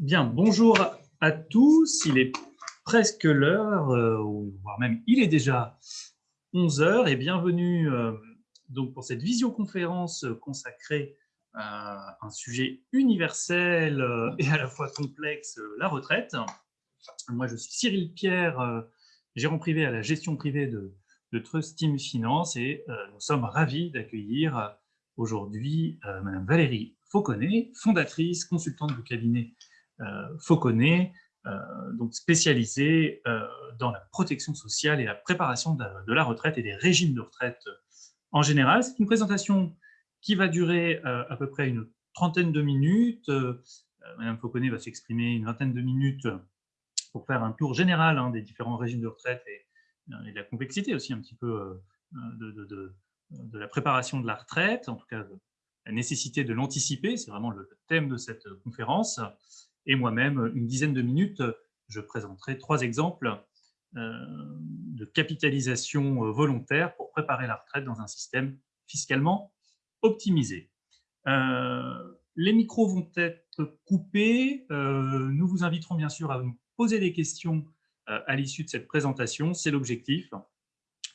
Bien, bonjour à tous. Il est presque l'heure, euh, voire même il est déjà 11 heures et bienvenue euh, donc pour cette visioconférence consacrée à un sujet universel euh, et à la fois complexe, la retraite. Moi, je suis Cyril Pierre, gérant privé à la gestion privée de, de Trust Team Finance et nous sommes ravis d'accueillir aujourd'hui Madame Valérie Fauconnet, fondatrice, consultante du cabinet Fauconnet, euh, donc spécialisé euh, dans la protection sociale et la préparation de la retraite et des régimes de retraite en général. C'est une présentation qui va durer à peu près une trentaine de minutes. Madame Fauconnet va s'exprimer une vingtaine de minutes pour faire un tour général hein, des différents régimes de retraite et, de la complexité aussi un petit peu de, la préparation de la retraite, en tout cas la nécessité de l'anticiper, c'est vraiment le thème de cette conférence et moi-même, une dizaine de minutes, je présenterai trois exemples euh, de capitalisation euh, volontaire pour préparer la retraite dans un système fiscalement optimisé. Euh, les micros vont être coupés. nous vous inviterons bien sûr à nous poser des questions à l'issue de cette présentation. C'est l'objectif.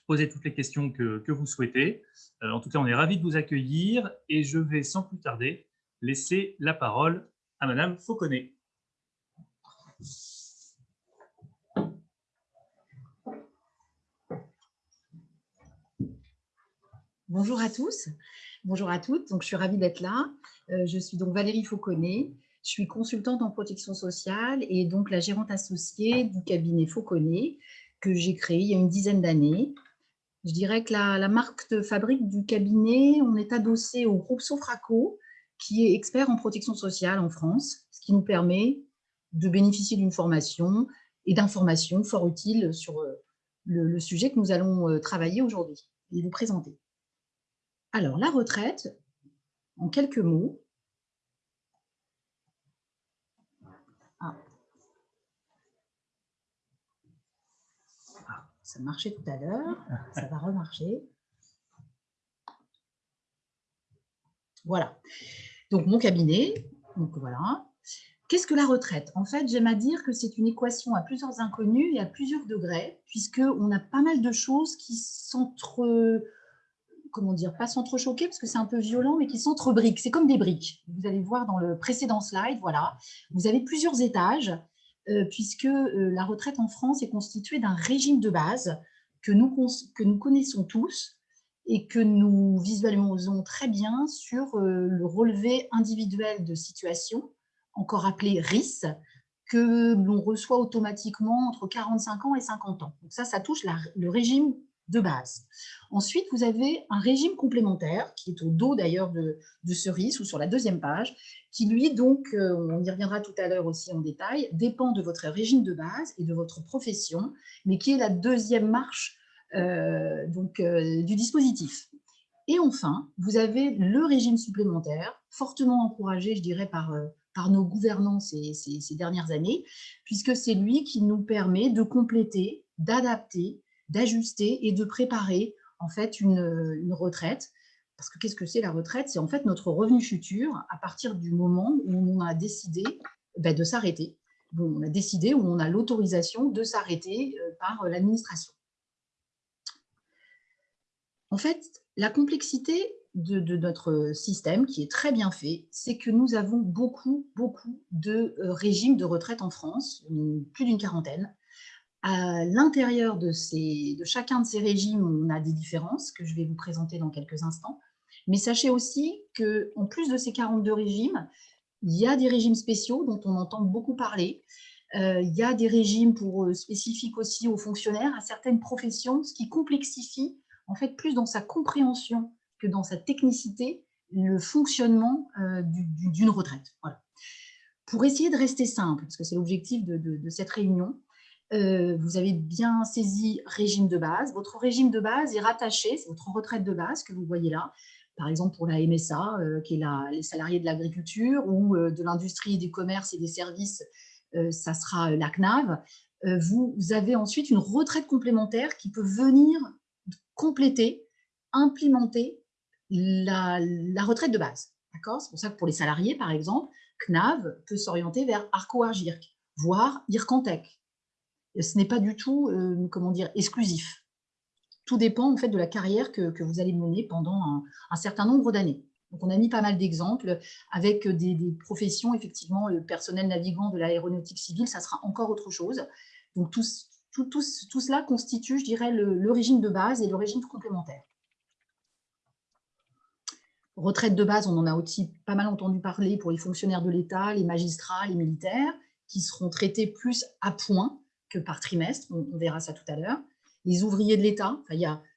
Posez toutes les questions que, vous souhaitez. en tout cas, on est ravis de vous accueillir et je vais sans plus tarder laisser la parole à Madame Fauconnet. Bonjour à tous, bonjour à toutes. Donc, je suis ravie d'être là. Euh, je suis donc Valérie Fauconnet. Je suis consultante en protection sociale et donc la gérante associée du cabinet Fauconnet que j'ai créé il y a une dizaine d'années. Je dirais que la, la, marque de fabrique du cabinet, on est adossé au groupe Sofraco, qui est expert en protection sociale en France, ce qui nous permet de bénéficier d'une formation et d'informations fort utiles sur euh, le, sujet que nous allons euh, travailler aujourd'hui et vous présenter. Alors, la retraite, en quelques mots. Ah. ah ça marchait tout à l'heure, ça va remarcher. Voilà. Donc, mon cabinet, donc voilà, Qu'est-ce que la retraite? En fait, j'aime à dire que c'est une équation à plusieurs inconnus et à plusieurs degrés, puisqu'on a pas mal de choses qui s'entre... Comment dire Pas s'entrechoquer, parce que c'est un peu violent, mais qui s'entrebriquent. C'est comme des briques. Vous allez voir dans le précédent slide, voilà. Vous avez plusieurs étages, euh, puisque euh, la retraite en France est constituée d'un régime de base que nous, que nous connaissons tous et que nous visualisons très bien sur euh, le relevé individuel de situation encore appelé RIS, que l'on reçoit automatiquement entre 45 ans et 50 ans. Donc ça, ça touche le régime de base. Ensuite, vous avez un régime complémentaire, qui est au dos d'ailleurs de, ce RIS, ou sur la deuxième page, qui lui, donc, euh, on y reviendra tout à l'heure aussi en détail, dépend de votre régime de base et de votre profession, mais qui est la deuxième marche euh, donc, euh, du dispositif. Et enfin, vous avez le régime supplémentaire, fortement encouragé, je dirais, par par nos gouvernants ces, dernières années, puisque c'est lui qui nous permet de compléter, d'adapter, d'ajuster et de préparer en fait une, retraite. Parce que qu'est-ce que c'est la retraite? C'est en fait notre revenu futur à partir du moment où on a décidé ben, de s'arrêter. Bon, on a décidé, où on a l'autorisation de s'arrêter euh, par l'administration. En fait, la complexité de, notre système, qui est très bien fait, c'est que nous avons beaucoup, beaucoup de euh, régimes de retraite en France, plus d'une quarantaine. À l'intérieur de, de chacun de ces régimes, on a des différences que je vais vous présenter dans quelques instants. Mais sachez aussi qu'en plus de ces 42 régimes, il y a des régimes spéciaux dont on entend beaucoup parler. Euh, il y a des régimes pour, euh, spécifiques aussi aux fonctionnaires, à certaines professions, ce qui complexifie en fait plus dans sa compréhension que dans sa technicité le fonctionnement euh, d'une retraite. Pour essayer de rester simple, parce que c'est l'objectif de, cette réunion, euh, vous avez bien saisi régime de base. Votre régime de base est rattaché, c'est votre retraite de base que vous voyez là, par exemple pour la MSA, euh, qui est la, les salariés de l'agriculture, ou de l'industrie, des commerces et des services, ça sera la CNAV. vous avez ensuite une retraite complémentaire qui peut venir compléter, implémenter la, retraite de base. C'est pour ça que pour les salariés, par exemple, CNAV peut s'orienter vers Arco-Argirc, voire Ircantec. Ce n'est pas du tout, euh, comment dire, exclusif. Tout dépend en fait de la carrière que, vous allez mener pendant un, certain nombre d'années. Donc, on a mis pas mal d'exemples avec des, professions, effectivement, le personnel navigant de l'aéronautique civile, ça sera encore autre chose. Donc, tout, tout, cela constitue, je dirais, le régime de base et le régime complémentaire. Retraite de base, on en a aussi pas mal entendu parler pour les fonctionnaires de l'État, les magistrats, les militaires, qui seront traités plus à point que par trimestre, on, verra ça tout à l'heure. Les ouvriers de l'État,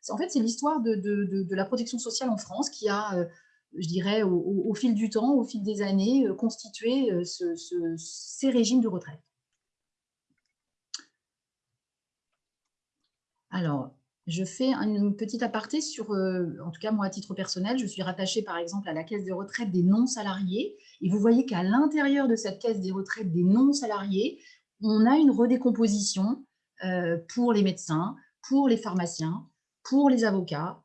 en fait, c'est l'histoire de, la protection sociale en France qui a, euh, je dirais, au, fil du temps, au fil des années, euh, constitué euh, ces régimes de retraite. Alors, je fais une petite aparté sur, euh, en tout cas moi à titre personnel, je suis rattachée par exemple à la caisse de retraite des non-salariés et vous voyez qu'à l'intérieur de cette caisse des retraites des non-salariés, on a une redécomposition euh, pour les médecins, pour les pharmaciens, pour les avocats.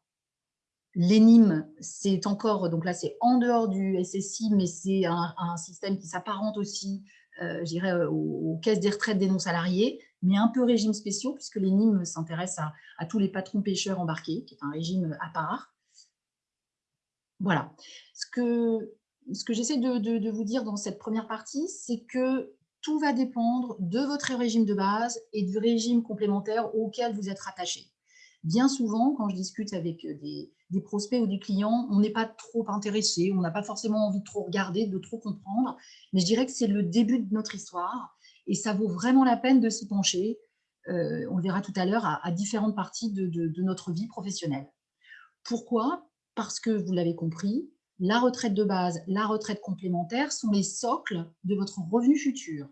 L'ENIM, c'est encore, donc là c'est en dehors du SSI, mais c'est un, système qui s'apparente aussi, euh, je dirais, aux caisses des retraites des non-salariés mais un peu régime spéciaux, puisque les Nîmes s'intéressent à, tous les patrons pêcheurs embarqués, qui est un régime à part. Voilà. Ce que, j'essaie de, vous dire dans cette première partie, c'est que tout va dépendre de votre régime de base et du régime complémentaire auquel vous êtes rattaché. Bien souvent, quand je discute avec des prospects ou des clients, on n'est pas trop intéressé, on n'a pas forcément envie de trop regarder, de trop comprendre, mais je dirais que c'est le début de notre histoire et ça vaut vraiment la peine de s'y pencher. Euh, on le verra tout à l'heure à, différentes parties de, notre vie professionnelle. Pourquoi? Parce que, vous l'avez compris, la retraite de base, la retraite complémentaire sont les socles de votre revenu futur.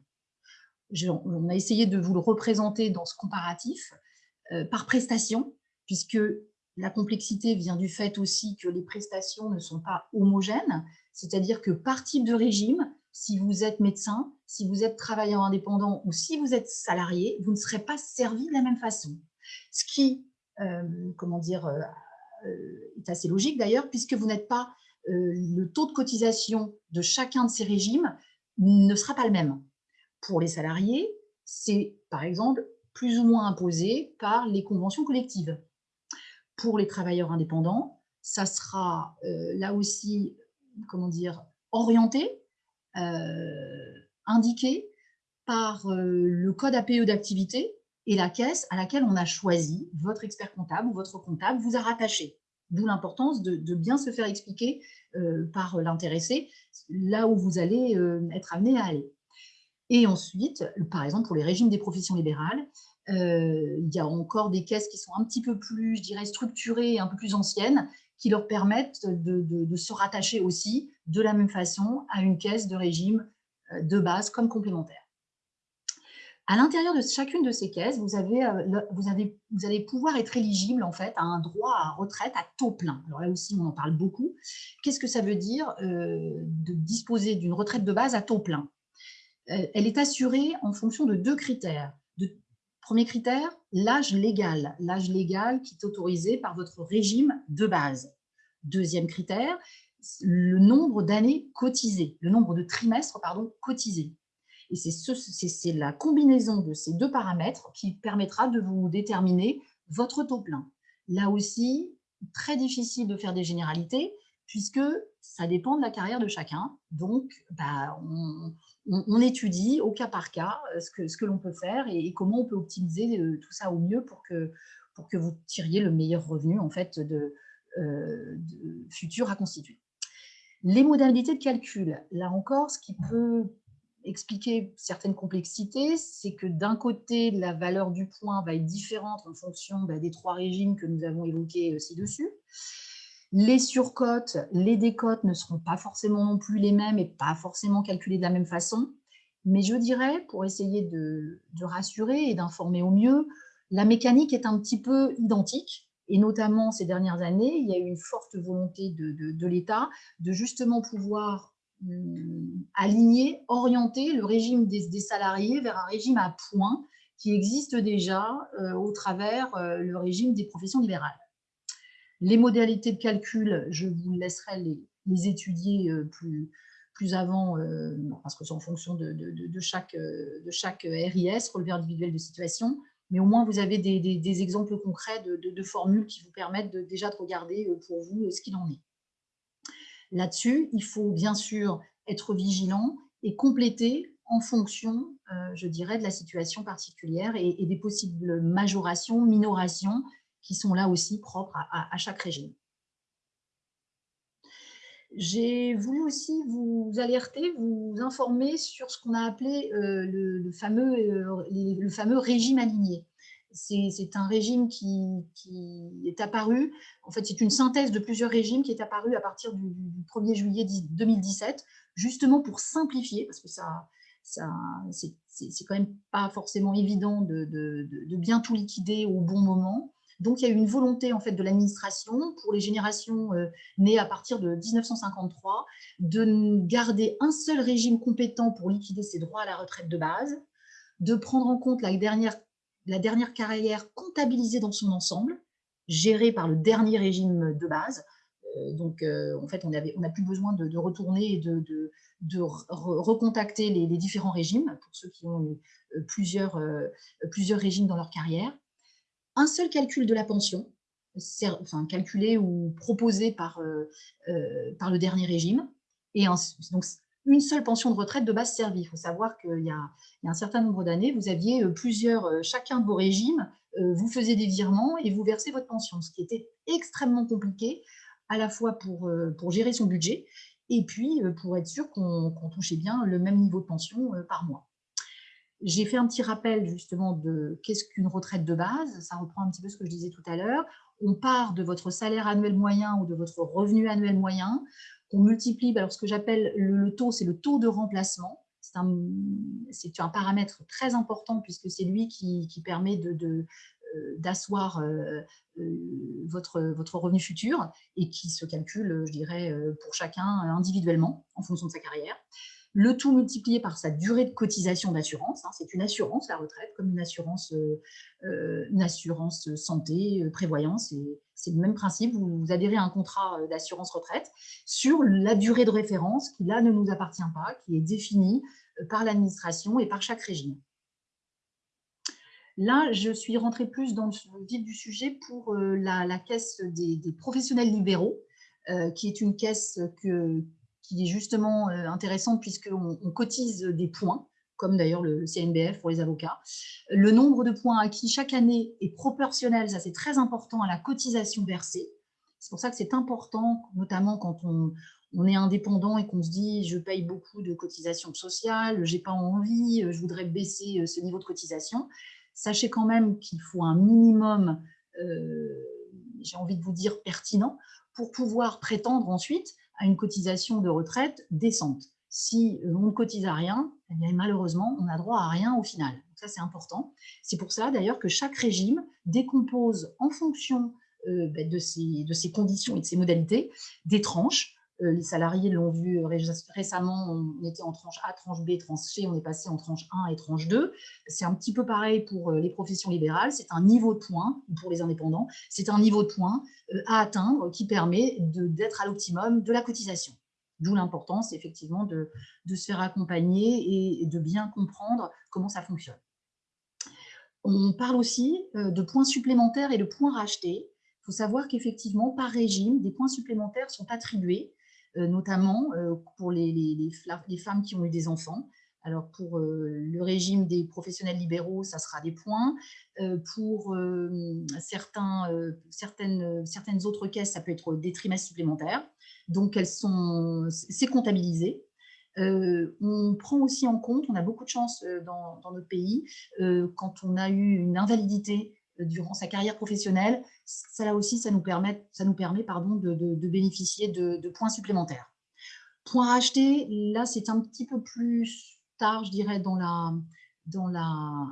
on a essayé de vous le représenter dans ce comparatif euh, par prestation, puisque la complexité vient du fait aussi que les prestations ne sont pas homogènes, c'est-à-dire que par type de régime, si vous êtes médecin, si vous êtes travailleur indépendant ou si vous êtes salarié, vous ne serez pas servi de la même façon. Ce qui, euh, comment dire, euh, euh, est assez logique d'ailleurs, puisque vous n'êtes pas, le taux de cotisation de chacun de ces régimes ne sera pas le même. Pour les salariés, c'est par exemple plus ou moins imposé par les conventions collectives. Pour les travailleurs indépendants, ça sera là aussi, comment dire, orienté indiqué par euh, le code APE d'activité et la caisse à laquelle on a choisi, votre expert comptable ou votre comptable vous a rattaché. D'où l'importance de, bien se faire expliquer euh, par l'intéressé là où vous allez être amené à aller. Et ensuite, par exemple, pour les régimes des professions libérales, il y a encore des caisses qui sont un petit peu plus, je dirais, structurées, un peu plus anciennes, qui leur permettent de, se rattacher aussi de la même façon à une caisse de régime euh, de base comme complémentaire. À l'intérieur de chacune de ces caisses, vous, avez, euh, vous, avez, vous allez pouvoir être éligible en fait à un droit à retraite à taux plein. Alors là aussi, on en parle beaucoup. Qu'est-ce que ça veut dire euh, de disposer d'une retraite de base à taux plein? Elle est assurée en fonction de deux critères. Premier critère, l'âge légal. L'âge légal qui est autorisé par votre régime de base. Deuxième critère, le nombre d'années cotisées, le nombre de trimestres pardon, cotisés. Et c'est la combinaison de ces deux paramètres qui permettra de vous déterminer votre taux plein. Là aussi, très difficile de faire des généralités, puisque ça dépend de la carrière de chacun. Donc, bah, on, étudie au cas par cas euh, ce que, ce que l'on peut faire et, comment on peut optimiser euh, tout ça au mieux pour que, pour que vous tiriez le meilleur revenu en fait de, euh, futur à constituer. Les modalités de calcul, là encore, ce qui peut expliquer certaines complexités, c'est que d'un côté, la valeur du point va être différente en fonction bah, des trois régimes que nous avons évoqués ci-dessus. Les surcotes, les décotes ne seront pas forcément non plus les mêmes et pas forcément calculées de la même façon. Mais je dirais, pour essayer de, rassurer et d'informer au mieux, la mécanique est un petit peu identique. Et notamment ces dernières années, il y a eu une forte volonté de, l'État de justement pouvoir hum, aligner, orienter le régime des, salariés vers un régime à points qui existe déjà euh, au travers euh, le régime des professions libérales. Les modalités de calcul, je vous laisserai les, étudier euh, plus, plus avant, parce que c'est en fonction de, de, chaque, de chaque RIS, relevé individuel de situation, mais au moins vous avez des, exemples concrets de, formules qui vous permettent déjà de regarder pour vous ce qu'il en est. Là-dessus, il faut bien sûr être vigilant et compléter en fonction, je dirais, de la situation particulière et, des possibles majorations, minorations qui sont là aussi propres à chaque régime. J'ai voulu aussi vous alerter, vous informer sur ce qu'on a appelé euh, le, fameux, euh, le fameux régime aligné. C'est un régime qui, est apparu, en fait c'est une synthèse de plusieurs régimes qui est apparu à partir du, 1er juillet 2017, justement pour simplifier, parce que ça, ça c'est quand même pas forcément évident de, de, bien tout liquider au bon moment. Donc, il y a eu une volonté en fait, de l'administration pour les générations euh, nées à partir de 1953 de garder un seul régime compétent pour liquider ses droits à la retraite de base, de prendre en compte la dernière, carrière comptabilisée dans son ensemble, gérée par le dernier régime de base. Euh, donc, euh, en fait, on n'a plus besoin de, retourner et de, recontacter les, différents régimes, pour ceux qui ont eu plusieurs régimes dans leur carrière un seul calcul de la pension, enfin, calculé ou proposé par, euh, euh, le dernier régime, et donc une seule pension de retraite de base servie. Il faut savoir qu'il y, a un certain nombre d'années, vous aviez euh, plusieurs, chacun de vos régimes, vous faisiez des virements et vous versez votre pension, ce qui était extrêmement compliqué, à la fois pour, pour gérer son budget, et puis pour être sûr qu'on touchait bien le même niveau de pension par mois. J'ai fait un petit rappel justement de qu'est-ce qu'une retraite de base. Ça reprend un petit peu ce que je disais tout à l'heure. On part de votre salaire annuel moyen ou de votre revenu annuel moyen. On multiplie, alors ce que j'appelle le, taux, c'est le taux de remplacement. C'est un, un, paramètre très important puisque c'est lui qui, permet de, euh, d'asseoir euh, euh, votre, votre revenu futur et qui se calcule, je dirais, pour chacun individuellement en fonction de sa carrière le tout multiplié par sa durée de cotisation d'assurance. Hein, c'est une assurance, la retraite, comme une assurance, euh, euh, une assurance santé, euh, prévoyance. C'est le même principe, vous, adhérez à un contrat d'assurance retraite sur la durée de référence qui, là, ne nous appartient pas, qui est définie par l'administration et par chaque régime. Là, je suis rentrée plus dans le vif du sujet pour la, caisse des, des, professionnels libéraux, qui est une caisse que, qui est justement euh, intéressante puisqu'on on cotise des points, comme d'ailleurs le CNBF pour les avocats. Le nombre de points acquis chaque année est proportionnel, ça c'est très important, à la cotisation versée. C'est pour ça que c'est important, notamment quand on, on est indépendant et qu'on se dit je paye beaucoup de cotisations sociales, j'ai pas envie, je voudrais baisser euh, ce niveau de cotisation. Sachez quand même qu'il faut un minimum, euh, j'ai envie de vous dire pertinent, pour pouvoir prétendre ensuite à une cotisation de retraite décente. Si on ne cotise à rien, eh malheureusement, on n'a droit à rien au final. Ça, c'est important. C'est pour ça, d'ailleurs, que chaque régime décompose en fonction euh, ben, de, ses, conditions et de ses modalités des tranches les salariés l'ont vu récemment, on était en tranche A, tranche B, tranche C, on est passé en tranche 1 et tranche 2. C'est un petit peu pareil pour euh, les professions libérales, c'est un niveau de points, pour les indépendants, c'est un niveau de points euh, à atteindre qui permet d'être à l'optimum de la cotisation. D'où l'importance effectivement de, se faire accompagner et de bien comprendre comment ça fonctionne. On parle aussi de points supplémentaires et de points rachetés. Il faut savoir qu'effectivement, par régime, des points supplémentaires sont attribués euh, notamment euh, pour les, les, femmes qui ont eu des enfants. Alors pour euh, le régime des professionnels libéraux, ça sera des points. pour certains, certaines, certaines autres caisses, ça peut être des trimestres supplémentaires. Donc c'est comptabilisé. on prend aussi en compte, on a beaucoup de chance dans notre pays, quand on a eu une invalidité durant sa carrière professionnelle, ça là aussi, ça nous permet, ça nous permet pardon, de, bénéficier de, points supplémentaires. Points rachetés, là, c'est un petit peu plus tard, je dirais, dans la, dans la,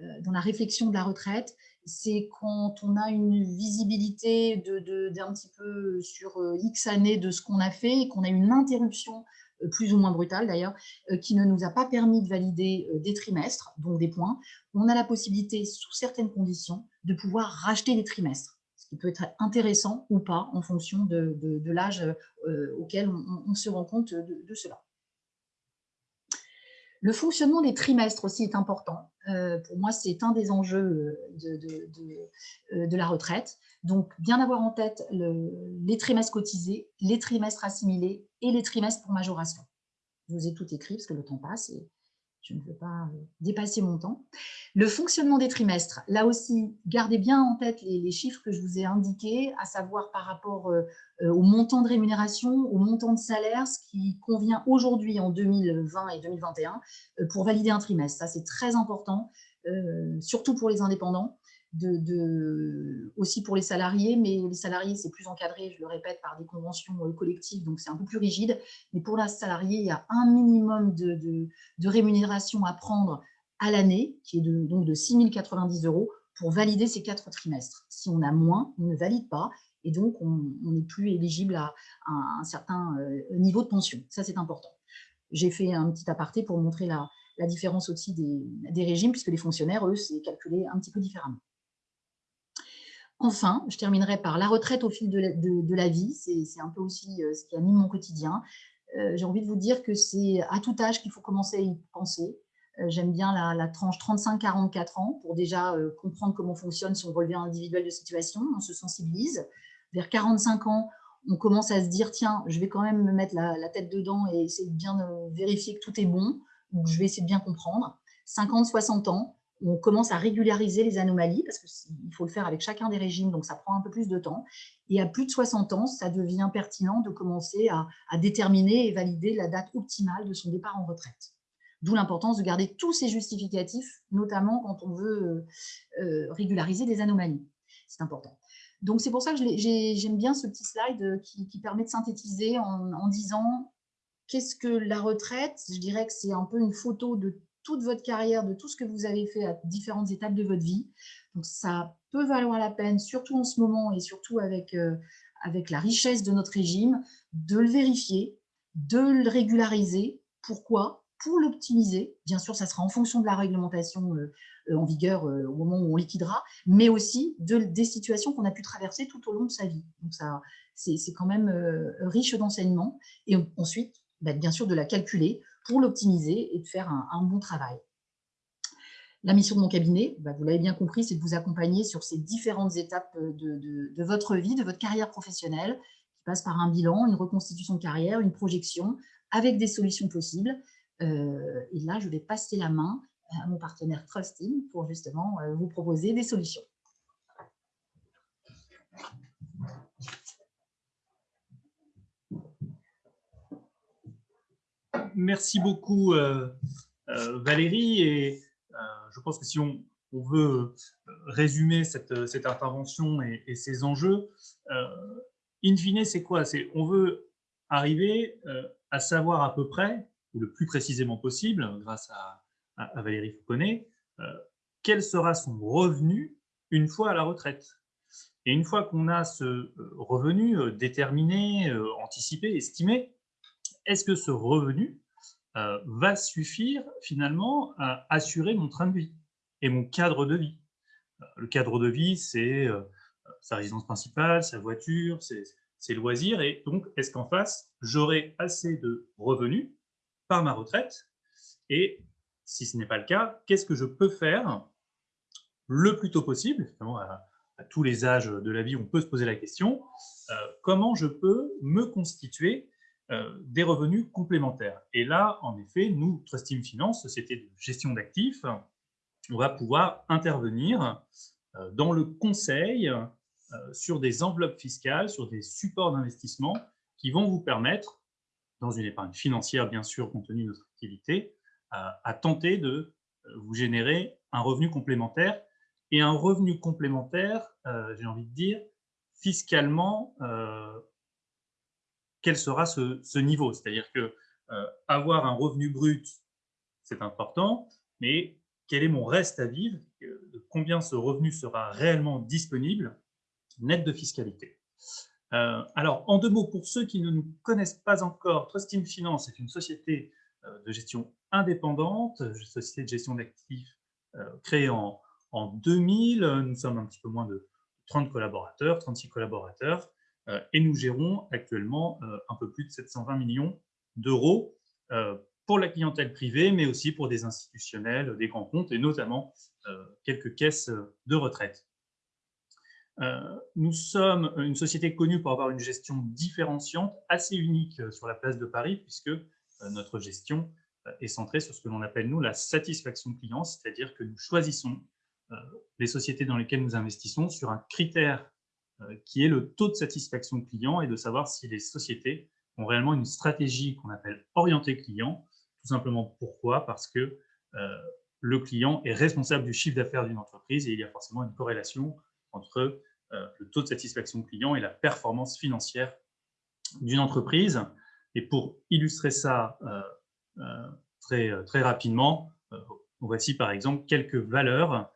euh, dans la réflexion de la retraite. C'est quand on a une visibilité d'un petit peu sur euh, X années de ce qu'on a fait et qu'on a une interruption plus ou moins brutale d'ailleurs, euh, qui ne nous a pas permis de valider euh, des trimestres, donc des points, on a la possibilité, sous certaines conditions, de pouvoir racheter des trimestres, ce qui peut être intéressant ou pas en fonction de, l'âge auquel on, se rend compte de, cela. Le fonctionnement des trimestres aussi est important. pour moi, c'est un des enjeux de, la retraite. Donc, bien avoir en tête les trimestres cotisés, les trimestres assimilés et les trimestres pour majoration. Je vous ai tout écrit parce que le temps passe et je ne veux pas euh, dépasser mon temps. Le fonctionnement des trimestres, là aussi, gardez bien en tête les, chiffres que je vous ai indiqués, à savoir par rapport euh, euh, au montant de rémunération, au montant de salaire, ce qui convient aujourd'hui en 2020 et 2021 pour valider un trimestre. Ça, c'est très important, surtout pour les indépendants aussi pour les salariés, mais les salariés, c'est plus encadré, je le répète, par des conventions euh, collectives, donc c'est un peu plus rigide. Mais pour la salariée, il y a un minimum de, rémunération à prendre à l'année, qui est de, donc de 6 090 euros, pour valider ces quatre trimestres. Si on a moins, on ne valide pas, et donc on n'est plus éligible à, un certain euh, niveau de pension. Ça, c'est important. J'ai fait un petit aparté pour montrer la, différence aussi des régimes, puisque les fonctionnaires, eux, c'est calculé un petit peu différemment. Enfin, je terminerai par la retraite au fil de la, vie. C'est un peu aussi euh, ce qui anime mon quotidien. Euh, j'ai envie de vous dire que c'est à tout âge qu'il faut commencer à y penser. Euh, j'aime bien la, tranche 35-44 ans pour déjà comprendre comment fonctionne son relevé individuel de situation. On se sensibilise. Vers 45 ans, on commence à se dire, tiens, je vais quand même me mettre la, la tête dedans et essayer de bien vérifier que tout est bon. Je vais essayer de bien comprendre. 50-60 ans, on commence à régulariser les anomalies, parce qu'il faut le faire avec chacun des régimes, donc ça prend un peu plus de temps. Et à plus de 60 ans, ça devient pertinent de commencer à, déterminer et valider la date optimale de son départ en retraite. D'où l'importance de garder tous ces justificatifs, notamment quand on veut euh, euh, régulariser des anomalies. C'est important. Donc c'est pour ça que j'aime bien ce petit slide euh, qui, permet de synthétiser en, en disant qu'est-ce que la retraite Je dirais que c'est un peu une photo de toute votre carrière, de tout ce que vous avez fait à différentes étapes de votre vie. Donc, ça peut valoir la peine, surtout en ce moment et surtout avec, euh, avec la richesse de notre régime, de le vérifier, de le régulariser. Pourquoi? Pour l'optimiser. Bien sûr, ça sera en fonction de la réglementation euh, euh, en vigueur au moment où on liquidera, mais aussi de, des situations qu'on a pu traverser tout au long de sa vie. Donc, ça, c'est quand même riche d'enseignements. Et ensuite, bah, bien sûr, de la calculer pour l'optimiser et de faire un, bon travail. La mission de mon cabinet, bah, vous l'avez bien compris, c'est de vous accompagner sur ces différentes étapes de, votre vie, de votre carrière professionnelle, qui passe par un bilan, une reconstitution de carrière, une projection, avec des solutions possibles. Euh, et là, je vais passer la main à mon partenaire Trusting pour justement euh, vous proposer des solutions. Merci beaucoup euh, euh, Valérie. Et euh, je pense que si on, veut résumer cette, intervention et, ses enjeux, in fine, c'est quoi? On veut arriver à savoir à peu près, ou le plus précisément possible, grâce à, Valérie Fouconnet, quel sera son revenu une fois à la retraite? Et une fois qu'on a ce revenu déterminé, anticipé, estimé, est-ce que ce revenu euh, va suffire finalement à assurer mon train de vie et mon cadre de vie. Euh, le cadre de vie, c'est euh, sa résidence principale, sa voiture, ses, loisirs, et donc est-ce qu'en face, j'aurai assez de revenus par ma retraite? Et si ce n'est pas le cas, qu'est-ce que je peux faire le plus tôt possible? À, à, tous les âges de la vie, on peut se poser la question, comment je peux me constituer des revenus complémentaires. Et là, en effet, nous, Trust Team Finance, société de gestion d'actifs, on va pouvoir intervenir euh, dans le conseil euh, sur des enveloppes fiscales, sur des supports d'investissement qui vont vous permettre, dans une épargne financière bien sûr compte tenu de notre activité, à tenter de vous générer un revenu complémentaire et un revenu complémentaire, j'ai envie de dire, fiscalement quel sera ce, niveau. C'est-à-dire que euh, avoir un revenu brut, c'est important, mais quel est mon reste à vivre, de combien ce revenu sera réellement disponible, net de fiscalité. Euh, alors, en deux mots, pour ceux qui ne nous connaissent pas encore, Trusting Finance est une société euh, de gestion indépendante, société de gestion d'actifs créée en, en 2000. Nous sommes un petit peu moins de 30 collaborateurs, 36 collaborateurs, euh, et nous gérons actuellement euh, un peu plus de 720 millions d'euros euh, pour la clientèle privée, mais aussi pour des institutionnels, des grands comptes et notamment quelques caisses de retraite. nous sommes une société connue pour avoir une gestion différenciante, assez unique sur la place de Paris, puisque notre gestion est centrée sur ce que l'on appelle, nous, la satisfaction client, c'est-à-dire que nous choisissons les sociétés dans lesquelles nous investissons sur un critère qui est le taux de satisfaction client et de savoir si les sociétés ont réellement une stratégie qu'on appelle orientée client, tout simplement pourquoi? Parce que le client est responsable du chiffre d'affaires d'une entreprise et il y a forcément une corrélation entre le taux de satisfaction client et la performance financière d'une entreprise. Et pour illustrer ça très, très rapidement, voici par exemple quelques valeurs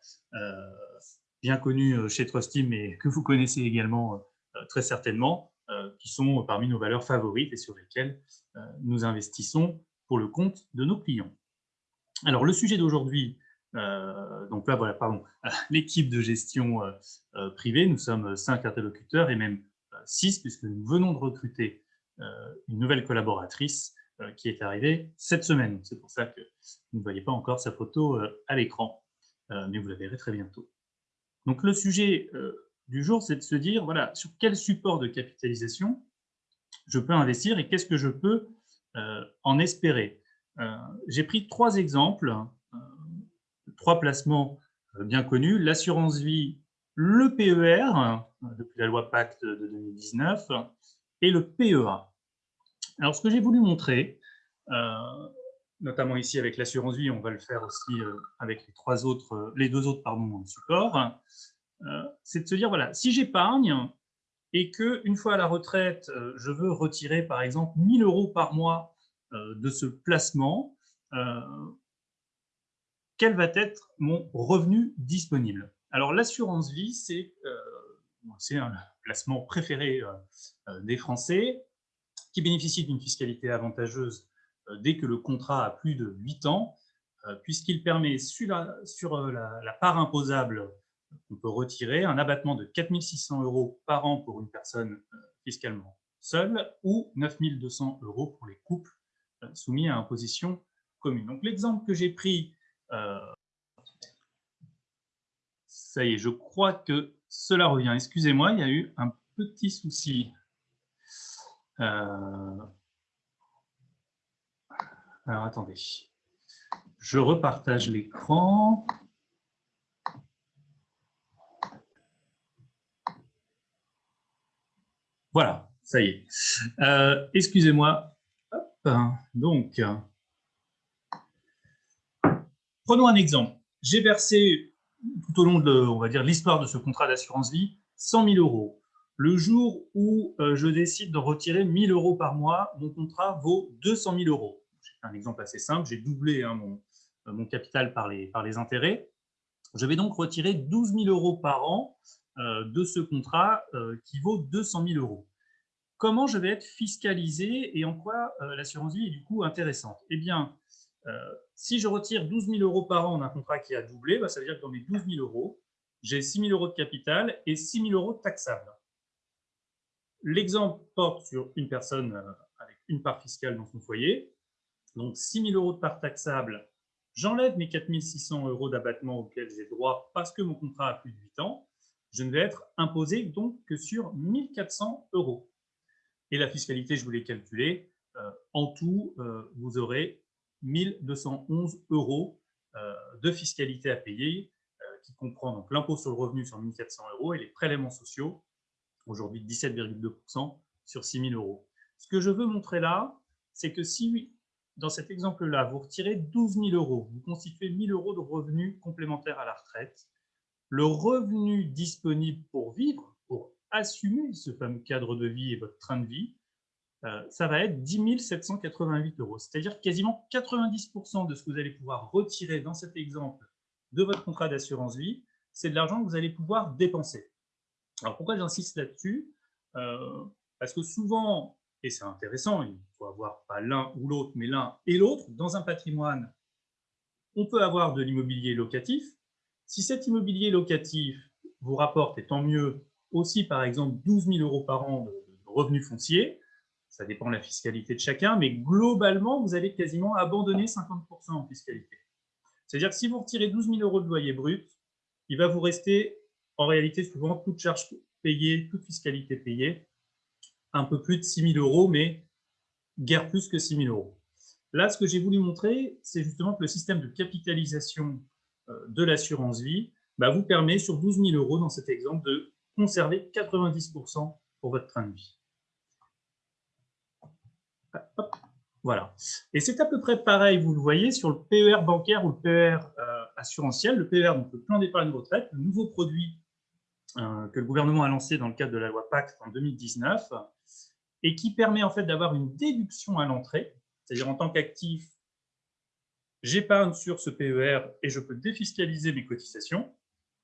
bien connues chez Trustim et que vous connaissez également très certainement, qui sont parmi nos valeurs favorites et sur lesquelles nous investissons pour le compte de nos clients. Alors, le sujet d'aujourd'hui, donc là, voilà, pardon, l'équipe de gestion privée, nous sommes cinq interlocuteurs et même six, puisque nous venons de recruter une nouvelle collaboratrice qui est arrivée cette semaine. C'est pour ça que vous ne voyez pas encore sa photo à l'écran, mais vous la verrez très bientôt. Donc, le sujet du jour, c'est de se dire, voilà, sur quel support de capitalisation je peux investir et qu'est-ce que je peux en espérer? J'ai pris trois exemples, trois placements bien connus, l'assurance vie, le PER, depuis la loi Pacte de 2019, et le PEA. Alors, ce que j'ai voulu montrer, notamment ici avec l'assurance vie, on va le faire aussi avec les, trois autres, les deux autres pardon, supports, c'est de se dire, voilà, si j'épargne et que une fois à la retraite, je veux retirer par exemple 1000 euros par mois de ce placement, quel va être mon revenu disponible? Alors l'assurance vie, c'est un placement préféré des Français qui bénéficie d'une fiscalité avantageuse dès que le contrat a plus de 8 ans, puisqu'il permet sur, la, sur la, part imposable on peut retirer un abattement de 4 600 euros par an pour une personne fiscalement seule ou 9 200 euros pour les couples soumis à imposition commune. Donc l'exemple que j'ai pris, ça y est, je crois que cela revient. Excusez-moi, il y a eu un petit souci. Alors attendez, je repartage l'écran. Voilà, ça y est. Euh, excusez-moi. Donc, prenons un exemple. J'ai versé tout au long de, l'histoire de ce contrat d'assurance vie 100 000 euros. Le jour où euh, je décide de retirer 1 000 euros par mois, mon contrat vaut 200 000 euros. Un exemple assez simple. J'ai doublé hein, mon, euh, mon, capital par les, par les intérêts. Je vais donc retirer 12 000 euros par an euh, de ce contrat euh, qui vaut 200 000 euros. Comment je vais être fiscalisé et en quoi l'assurance vie est du coup intéressante? Eh bien, si je retire 12 000 euros par an d'un contrat qui a doublé, bah, ça veut dire que dans mes 12 000 euros, j'ai 6 000 euros de capital et 6 000 euros taxables. L'exemple porte sur une personne avec une part fiscale dans son foyer. Donc, 6 000 euros de part taxable, j'enlève mes 4 600 euros d'abattement auxquels j'ai droit parce que mon contrat a plus de 8 ans je ne vais être imposé donc que sur 1400 euros. Et la fiscalité, je vous l'ai calculé, euh, en tout, euh, vous aurez 1211 euros euh, de fiscalité à payer, qui comprend donc l'impôt sur le revenu sur 1400 euros et les prélèvements sociaux, aujourd'hui 17,2% sur 6000 euros. Ce que je veux montrer là, c'est que si, dans cet exemple-là, vous retirez 12 000 euros, vous constituez 1000 euros de revenus complémentaires à la retraite, le revenu disponible pour vivre, pour assumer ce fameux cadre de vie et votre train de vie, euh, ça va être 10 788 euros. C'est-à-dire quasiment 90% de ce que vous allez pouvoir retirer dans cet exemple de votre contrat d'assurance vie, c'est de l'argent que vous allez pouvoir dépenser. Alors pourquoi j'insiste là-dessus? Euh, Parce que souvent, et c'est intéressant, il faut avoir pas l'un ou l'autre, mais l'un et l'autre, dans un patrimoine, on peut avoir de l'immobilier locatif, si cet immobilier locatif vous rapporte, et tant mieux, aussi par exemple 12 000 euros par an de, revenus fonciers, Ça dépend de la fiscalité de chacun, mais globalement, vous allez quasiment abandonner 50% en fiscalité. C'est-à-dire que si vous retirez 12 000 euros de loyer brut, il va vous rester en réalité souvent toute charge payée, toute fiscalité payée, un peu plus de 6 000 euros, mais guère plus que 6 000 euros. Là, ce que j'ai voulu montrer, c'est justement que le système de capitalisation euh, de l'assurance vie bah, vous permet sur 12 000 euros dans cet exemple de conserver 90% pour votre train de vie. Voilà. Et c'est à peu près pareil, vous le voyez, sur le PER bancaire ou le PER euh, assurantiel. Le PER, donc le plan d'épargne retraite, le nouveau produit euh, que le gouvernement a lancé dans le cadre de la loi Pacte en 2019 et qui permet en fait d'avoir une déduction à l'entrée, c'est-à-dire en tant qu'actif, j'épargne sur ce PER et je peux défiscaliser mes cotisations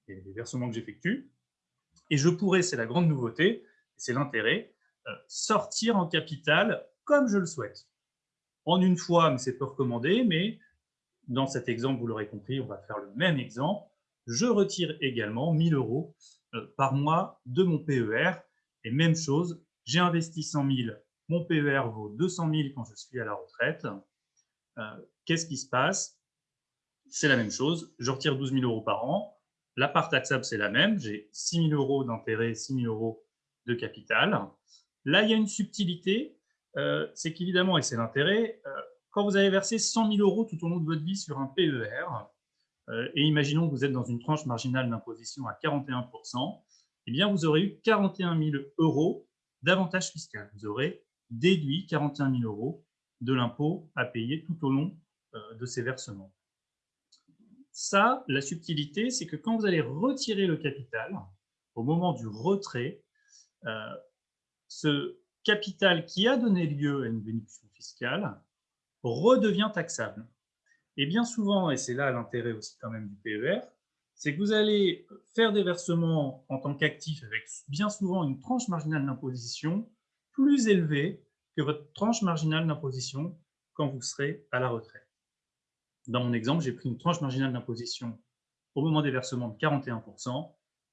et les versements que j'effectue. Et je pourrais, c'est la grande nouveauté, c'est l'intérêt, euh, sortir en capital comme je le souhaite en une fois, mais c'est peu recommandé, mais dans cet exemple, vous l'aurez compris, on va faire le même exemple. Je retire également 1000 euros euh, par mois de mon PER. Et même chose, j'ai investi 100 000, mon PER vaut 200 000 quand je suis à la retraite. Euh, qu'est-ce qui se passe? C'est la même chose, je retire 12 000 euros par an. La part taxable, c'est la même. J'ai 6 000 euros d'intérêt, 6 000 euros de capital. Là, il y a une subtilité, euh, c'est qu'évidemment, et c'est l'intérêt, euh, quand vous avez versé 100 000 euros tout au long de votre vie sur un PER, et imaginons que vous êtes dans une tranche marginale d'imposition à 41 eh bien, vous aurez eu 41 000 euros d'avantage fiscal. Vous aurez déduit 41 000 euros de l'impôt à payer tout au long de ces versements. Ça, la subtilité, c'est que quand vous allez retirer le capital, au moment du retrait, ce capital qui a donné lieu à une bénédiction fiscale redevient taxable. Et bien souvent, et c'est là l'intérêt aussi quand même du PER, c'est que vous allez faire des versements en tant qu'actif avec bien souvent une tranche marginale d'imposition plus élevée que votre tranche marginale d'imposition quand vous serez à la retraite. Dans mon exemple, j'ai pris une tranche marginale d'imposition au moment des versements de 41%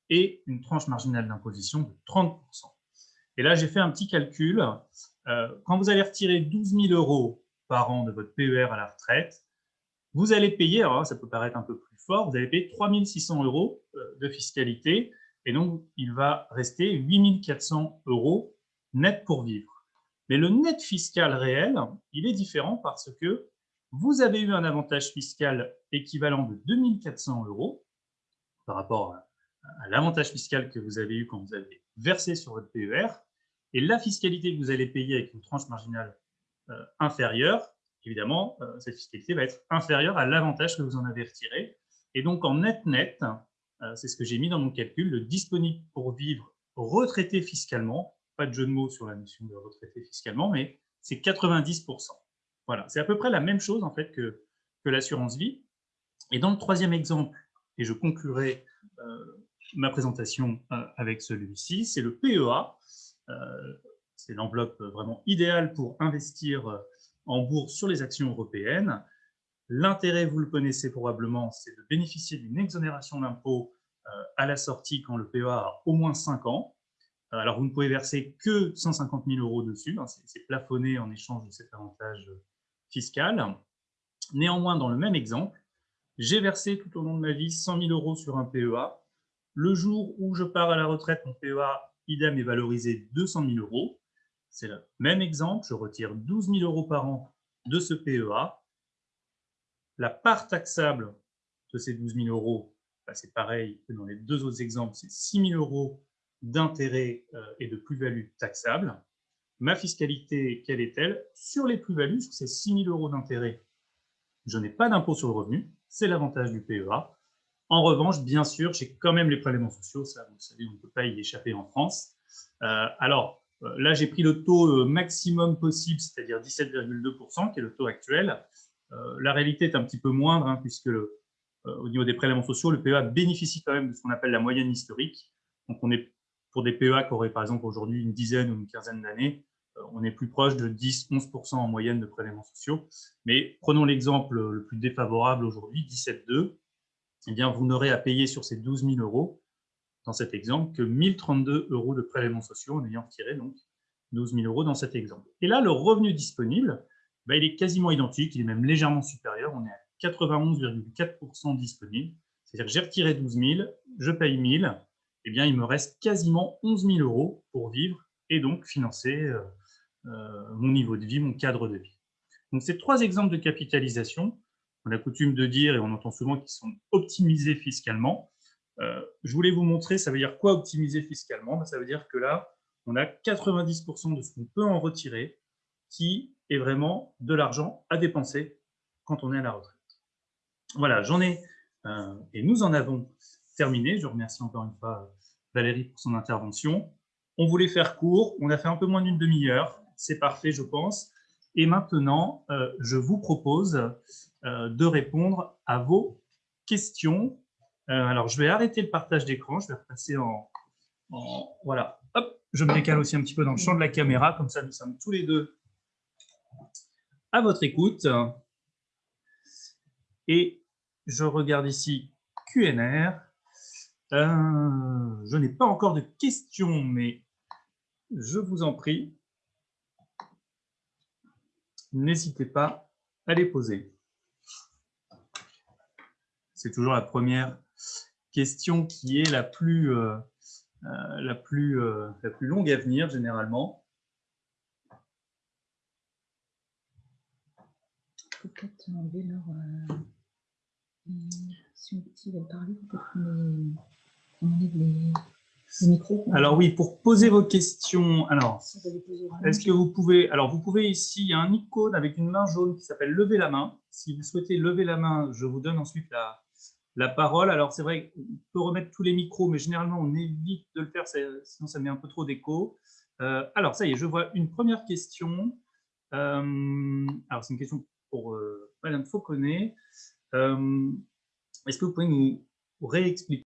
et une tranche marginale d'imposition de 30%. Et là, j'ai fait un petit calcul. Euh, quand vous allez retirer 12 000 euros par an de votre PER à la retraite, vous allez payer, alors ça peut paraître un peu plus fort, vous allez payer 3 600 euros euh, de fiscalité, et donc il va rester 8 400 euros net pour vivre. Mais le net fiscal réel, il est différent parce que vous avez eu un avantage fiscal équivalent de 2 400 euros par rapport à l'avantage fiscal que vous avez eu quand vous avez versé sur votre PER, et la fiscalité que vous allez payer avec une tranche marginale euh, inférieure, évidemment, euh, cette fiscalité va être inférieure à l'avantage que vous en avez retiré. Et donc, en net-net, euh, c'est ce que j'ai mis dans mon calcul, le disponible pour vivre retraité fiscalement, pas de jeu de mots sur la notion de retraité fiscalement, mais c'est 90%. Voilà, c'est à peu près la même chose en fait que, l'assurance vie. Et dans le troisième exemple, et je conclurai ma présentation avec celui-ci, c'est le PEA. Euh, c'est l'enveloppe vraiment idéale pour investir en bourse sur les actions européennes. L'intérêt, vous le connaissez probablement, c'est de bénéficier d'une exonération d'impôt euh, à la sortie quand le PEA a au moins 5 ans. Euh, alors, vous ne pouvez verser que 150 000 euros dessus, hein, c'est plafonné en échange de cet avantage fiscal. Néanmoins, dans le même exemple, j'ai versé tout au long de ma vie 100 000 euros sur un PEA. Le jour où je pars à la retraite, mon PEA idem est valorisé 200 000 euros. C'est le même exemple, je retire 12 000 euros par an de ce PEA. La part taxable de ces 12 000 euros, bah, c'est pareil que dans les deux autres exemples, c'est 6 000 euros d'intérêt euh, et de plus-value taxable. Ma fiscalité, quelle est-elle? Sur les plus-values, sur ces 6 000 euros d'intérêt, je n'ai pas d'impôt sur le revenu, c'est l'avantage du PEA. En revanche, bien sûr, j'ai quand même les prélèvements sociaux, ça vous savez, on ne peut pas y échapper en France. Euh, alors, euh, là, j'ai pris le taux maximum possible, c'est-à-dire 17,2%, qui est le taux actuel. La réalité est un petit peu moindre, hein, puisque au niveau des prélèvements sociaux, le PEA bénéficie quand même de ce qu'on appelle la moyenne historique. Donc, on est pour des PEA qui auraient par exemple aujourd'hui une dizaine ou une quinzaine d'années, on est plus proche de 10-11% en moyenne de prélèvements sociaux. Mais prenons l'exemple le plus défavorable aujourd'hui, 17,2 eh bien, vous n'aurez à payer sur ces 12 000 euros, dans cet exemple, que 1032 euros de prélèvements sociaux en ayant retiré donc 12 000 euros dans cet exemple. Et là, le revenu disponible, bah, il est quasiment identique, il est même légèrement supérieur, on est à 91,4% disponible. C'est-à-dire que j'ai retiré 12 000, je paye 1 000, eh bien, il me reste quasiment 11 000 euros pour vivre et donc financer euh, euh, mon niveau de vie, mon cadre de vie. Donc, ces trois exemples de capitalisation, on a coutume de dire, et on entend souvent qu'ils sont optimisés fiscalement. Euh, je voulais vous montrer, ça veut dire quoi optimiser fiscalement? Ben, Ça veut dire que là, on a 90% de ce qu'on peut en retirer qui est vraiment de l'argent à dépenser quand on est à la retraite. Voilà, j'en ai, euh, et nous en avons terminé. Je remercie encore une fois Valérie pour son intervention. On voulait faire court, on a fait un peu moins d'une demi-heure, c'est parfait je pense. Et maintenant, euh, je vous propose euh, de répondre à vos questions. alors, je vais arrêter le partage d'écran, je vais repasser en, Voilà, hop, je me décale aussi un petit peu dans le champ de la caméra, comme ça nous sommes tous les deux à votre écoute. Et je regarde ici QNR. Euh, je n'ai pas encore de questions, mais je vous en prie, n'hésitez pas à les poser. C'est toujours la première question qui est la plus, euh, euh, longue à venir, généralement. Peut-être enlever leur... Euh, si, on, veulent parler, peut-être qu'on enlève les, micros. Alors oui, pour poser vos questions, alors, est-ce que vous pouvez... Alors, vous pouvez ici, il y a un icône avec une main jaune qui s'appelle « Lever la main ». Si vous souhaitez lever la main, je vous donne ensuite la, la parole. Alors, c'est vrai qu'on peut remettre tous les micros, mais généralement, on évite de le faire, sinon ça met un peu trop d'écho. Euh, alors, ça y est, je vois une première question. Euh, alors, c'est une question pour euh, Madame Fauconnet. Euh, est-ce que vous pouvez nous réexpliquer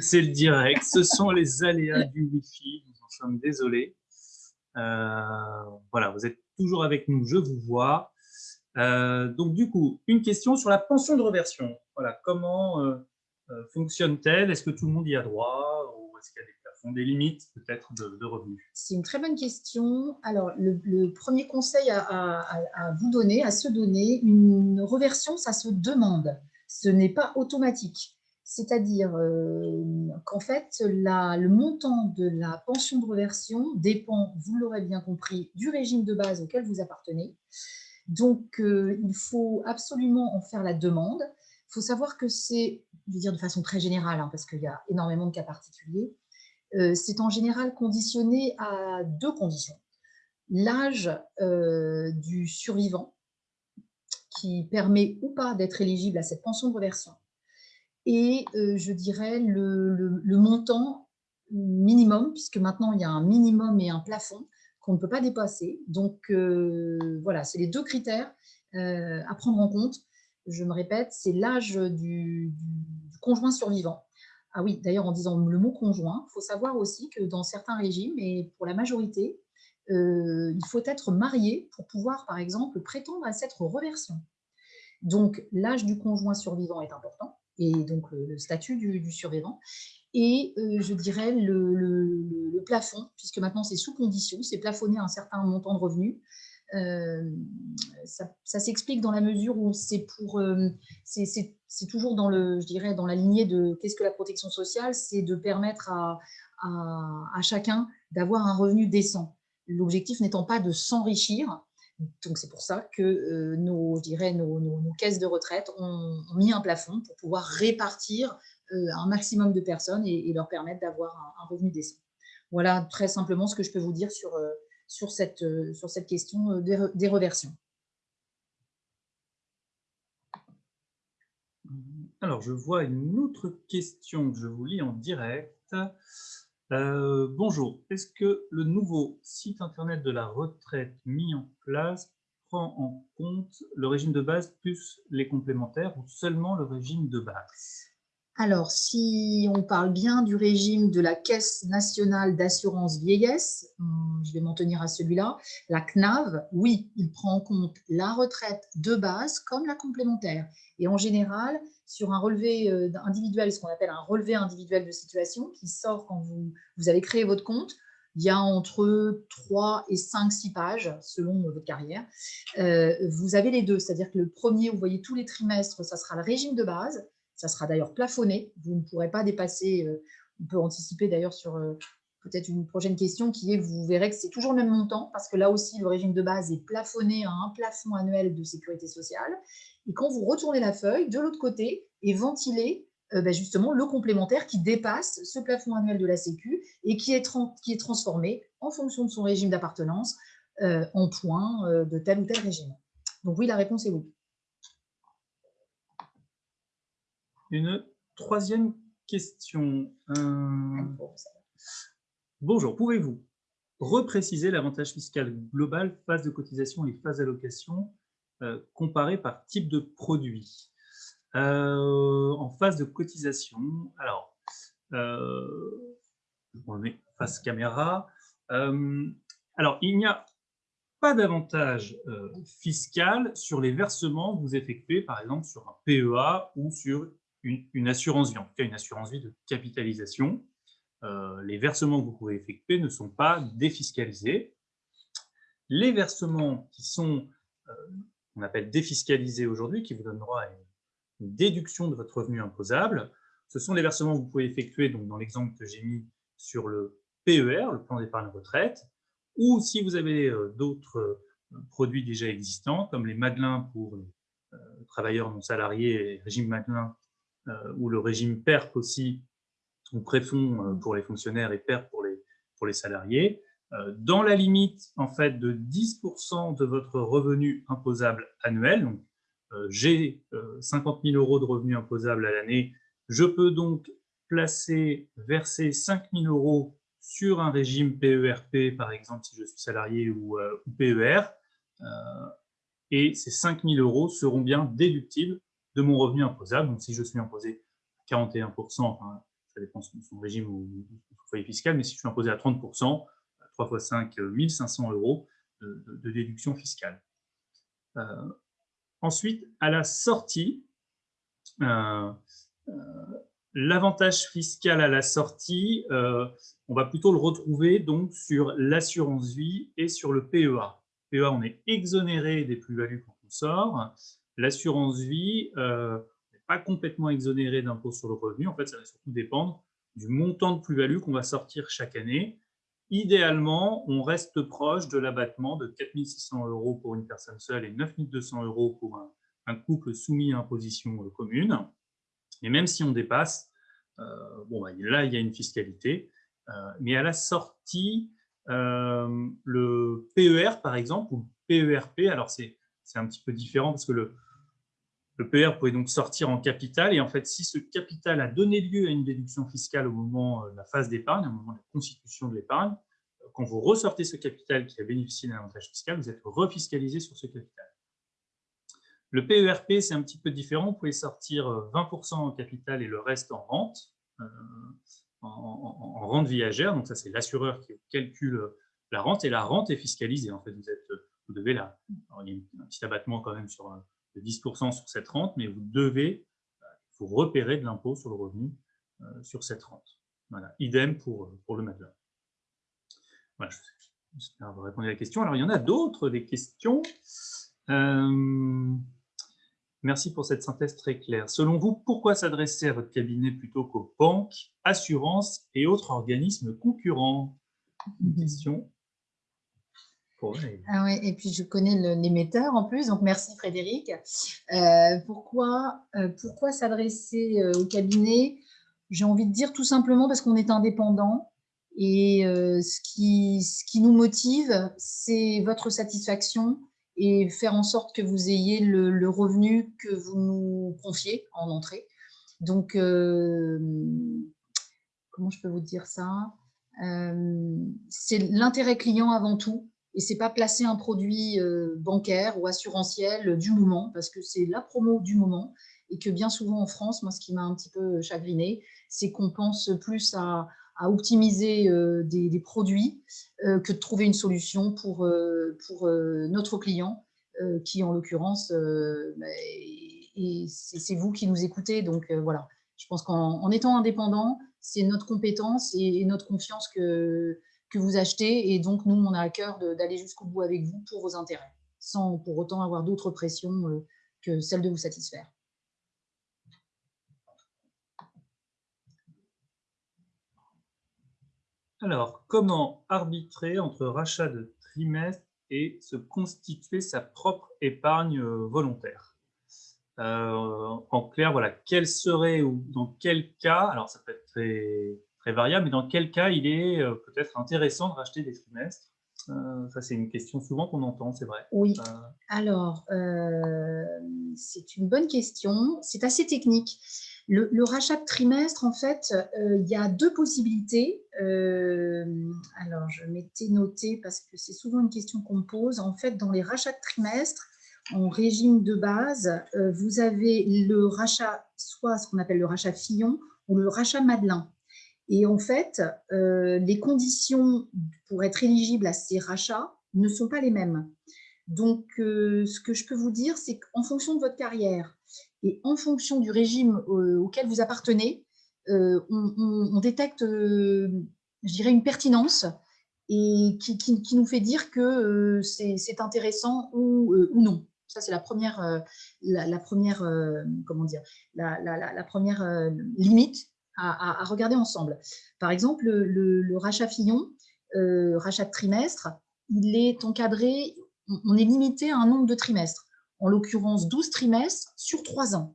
C'est le direct, ce sont les aléas du Wi-Fi, nous en sommes désolés. Euh, voilà, vous êtes toujours avec nous, je vous vois. Euh, donc, du coup, une question sur la pension de reversion. Voilà, comment euh, euh, fonctionne-t-elle? Est-ce que tout le monde y a droit? Ou est-ce qu'il y a des plafonds, des limites peut-être de, revenus? C'est une très bonne question. Alors, le, premier conseil à, vous donner, à se donner, une reversion, ça se demande. Ce n'est pas automatique. C'est-à-dire qu'en fait, le montant de la pension de reversion dépend, vous l'aurez bien compris, du régime de base auquel vous appartenez. Donc, euh, il faut absolument en faire la demande. Il faut savoir que c'est, je vais dire de façon très générale, hein, parce qu'il y a énormément de cas particuliers, euh, c'est en général conditionné à deux conditions. L'âge euh, du survivant, qui permet ou pas d'être éligible à cette pension de reversion, et je dirais le montant minimum, puisque maintenant il y a un minimum et un plafond, qu'on ne peut pas dépasser. Donc, euh, voilà, c'est les deux critères euh, à prendre en compte. Je me répète, c'est l'âge du, conjoint survivant. Ah oui, d'ailleurs, en disant le mot conjoint, il faut savoir aussi que dans certains régimes, et pour la majorité, euh, il faut être marié pour pouvoir, par exemple, prétendre à cette reversion. Donc, l'âge du conjoint survivant est important, et donc le, statut du survivant et euh, je dirais le, plafond, puisque maintenant c'est sous condition, c'est plafonné un certain montant de revenus. Euh, ça, s'explique dans la mesure où c'est pour, euh, c'est toujours dans le, je dirais, dans la lignée de qu'est-ce que la protection sociale, c'est de permettre à, chacun d'avoir un revenu décent. L'objectif n'étant pas de s'enrichir, donc c'est pour ça que nos, je dirais, nos, caisses de retraite ont, mis un plafond pour pouvoir répartir euh, un maximum de personnes et, leur permettre d'avoir un, revenu décent. Voilà très simplement ce que je peux vous dire sur, euh, euh, sur cette question des, reversions. Alors, je vois une autre question que je vous lis en direct. bonjour, est-ce que le nouveau site internet de la retraite mis en place prend en compte le régime de base plus les complémentaires ou seulement le régime de base? Alors, si on parle bien du régime de la Caisse nationale d'assurance vieillesse, hum, je vais m'en tenir à celui-là, la CNAV, oui, il prend en compte la retraite de base comme la complémentaire. Et en général, sur un relevé euh, individuel, ce qu'on appelle un relevé individuel de situation, qui sort quand vous, avez créé votre compte, il y a entre 3 et 5, 6 pages, selon votre carrière. Euh, vous avez les deux, c'est-à-dire que le premier, vous voyez tous les trimestres, ça sera le régime de base, ça sera d'ailleurs plafonné. Vous ne pourrez pas dépasser, euh, on peut anticiper d'ailleurs sur euh, peut-être une prochaine question qui est, vous verrez que c'est toujours le même montant parce que là aussi, le régime de base est plafonné à un plafond annuel de sécurité sociale. Et quand vous retournez la feuille, de l'autre côté est ventilé euh, ben justement le complémentaire qui dépasse ce plafond annuel de la Sécu et qui est, qui est transformé en fonction de son régime d'appartenance en points de tel ou tel régime. Donc oui, la réponse est oui. Une troisième question. Euh, bonjour, pouvez-vous repréciser l'avantage fiscal global, phase de cotisation et phase d'allocation euh, comparé par type de produit? Euh, En phase de cotisation, alors, on met face caméra. alors, il n'y a pas d'avantage fiscal sur les versements que vous effectuez, par exemple, sur un PEA ou sur une, assurance vie, en tout cas une assurance vie de capitalisation. Euh, les versements que vous pouvez effectuer ne sont pas défiscalisés. Les versements qui sont, euh, on appelle défiscalisés aujourd'hui, qui vous donnent droit à une, déduction de votre revenu imposable, ce sont les versements que vous pouvez effectuer, donc dans l'exemple que j'ai mis sur le PER, le plan d'épargne retraite, ou si vous avez euh, d'autres produits déjà existants, comme les Madelins pour les travailleurs non salariés et régime Madelin euh, ou le régime PERP aussi, ou préfonds euh, pour les fonctionnaires et PERP pour les, pour les salariés, euh, dans la limite en fait de 10% de votre revenu imposable annuel. Donc, j'ai 50 000 euros de revenus imposables à l'année, je peux donc placer, verser 5 000 euros sur un régime PERP, par exemple si je suis salarié ou PER, et ces 5 000 euros seront bien déductibles de mon revenu imposable. Donc, si je suis imposé à 41%, ça dépend de son régime ou son foyer fiscal, mais si je suis imposé à 30%, 3 fois 5, 1500 euros de, déduction fiscale. Euh, ensuite, à la sortie, euh, euh, l'avantage fiscal à la sortie, on va plutôt le retrouver donc sur l'assurance vie et sur le PEA. PEA, on est exonéré des plus-values quand on sort, L'assurance vie euh, n'est pas complètement exonérée d'impôt sur le revenu. En fait, ça va surtout dépendre du montant de plus-value qu'on va sortir chaque année. Idéalement, on reste proche de l'abattement de 4 600 euros pour une personne seule et 9 200 euros pour un, couple soumis à imposition euh, commune. Et même si on dépasse, euh, bon, bah, là, il y a une fiscalité. mais à la sortie, le PER, par exemple, ou PERP, alors c'est un petit peu différent parce que le, le PR pouvait donc sortir en capital et en fait, si ce capital a donné lieu à une déduction fiscale au moment euh, de la phase d'épargne, au moment de la constitution de l'épargne, euh, quand vous ressortez ce capital qui a bénéficié d'un avantage fiscal, vous êtes refiscalisé sur ce capital. Le PERP, c'est un petit peu différent. Vous pouvez sortir 20% euh, en capital et le reste en rente, en, rente viagère. Donc ça, c'est l'assureur qui calcule la rente et la rente est fiscalisée. En fait, vous êtes, devez là. il y a un petit abattement quand même sur 10% sur cette rente, mais vous devez vous repérer de l'impôt sur le revenu euh, sur cette rente. Idem pour, pour le matelas. Voilà, j'espère avoir répondu à la question. Alors, il y en a d'autres, des questions? Euh, merci pour cette synthèse très claire. Selon vous, pourquoi s'adresser à votre cabinet plutôt qu'aux banques, assurances et autres organismes concurrents? Une question ah et puis je connais l'émetteur en plus, donc merci Frédéric. Euh, pourquoi euh, pourquoi s'adresser euh, au cabinet? J'ai envie de dire tout simplement parce qu'on est indépendant et ce, qui, ce qui nous motive, c'est votre satisfaction et faire en sorte que vous ayez le, revenu que vous nous confiez en entrée. Donc, comment je peux vous dire ça? C'est l'intérêt client avant tout et c'est pas placer un produit euh, bancaire ou assurantiel du moment parce que c'est la promo du moment et que bien souvent en France, moi, ce qui m'a un petit peu chagriné, c'est qu'on pense plus à, optimiser des, produits que de trouver une solution pour, pour notre client, qui en l'occurrence, bah, c'est vous qui nous écoutez. Donc voilà, je pense qu'en étant indépendant, c'est notre compétence et, notre confiance que, que vous achetez. Et donc, nous, on a à cœur d'aller jusqu'au bout avec vous pour vos intérêts, sans pour autant avoir d'autres pressions euh, que celle de vous satisfaire. Alors, comment arbitrer entre rachat de trimestre et se constituer sa propre épargne euh, volontaire? Euh, En clair, voilà, quel serait ou dans quel cas, alors ça peut être très très variable, mais dans quel cas il est euh, peut-être intéressant de racheter des trimestres? Euh, Ça, c'est une question souvent qu'on entend, c'est vrai. Oui, euh, alors, c'est une bonne question. C'est assez technique. Le, rachat de trimestre, en fait, il y a deux possibilités. alors, je m'étais noté parce que c'est souvent une question qu'on me pose. En fait, dans les rachats de trimestre, en régime de base, vous avez le rachat, soit ce qu'on appelle le rachat Fillon ou le rachat Madelin. Et en fait, euh, les conditions pour être éligible à ces rachats ne sont pas les mêmes. Donc, euh, ce que je peux vous dire, c'est qu'en fonction de votre carrière et en fonction du régime euh, auquel vous appartenez, on, détecte, je dirais, une pertinence et qui, nous fait dire que c'est intéressant ou, non. Ça, c'est la première, la, première, comment dire, la, la première limite à, regarder ensemble. Par exemple, le, rachat Fillon, euh, rachat de trimestre, il est encadré, on est limité à un nombre de trimestres, en l'occurrence 12 trimestres sur 3 ans.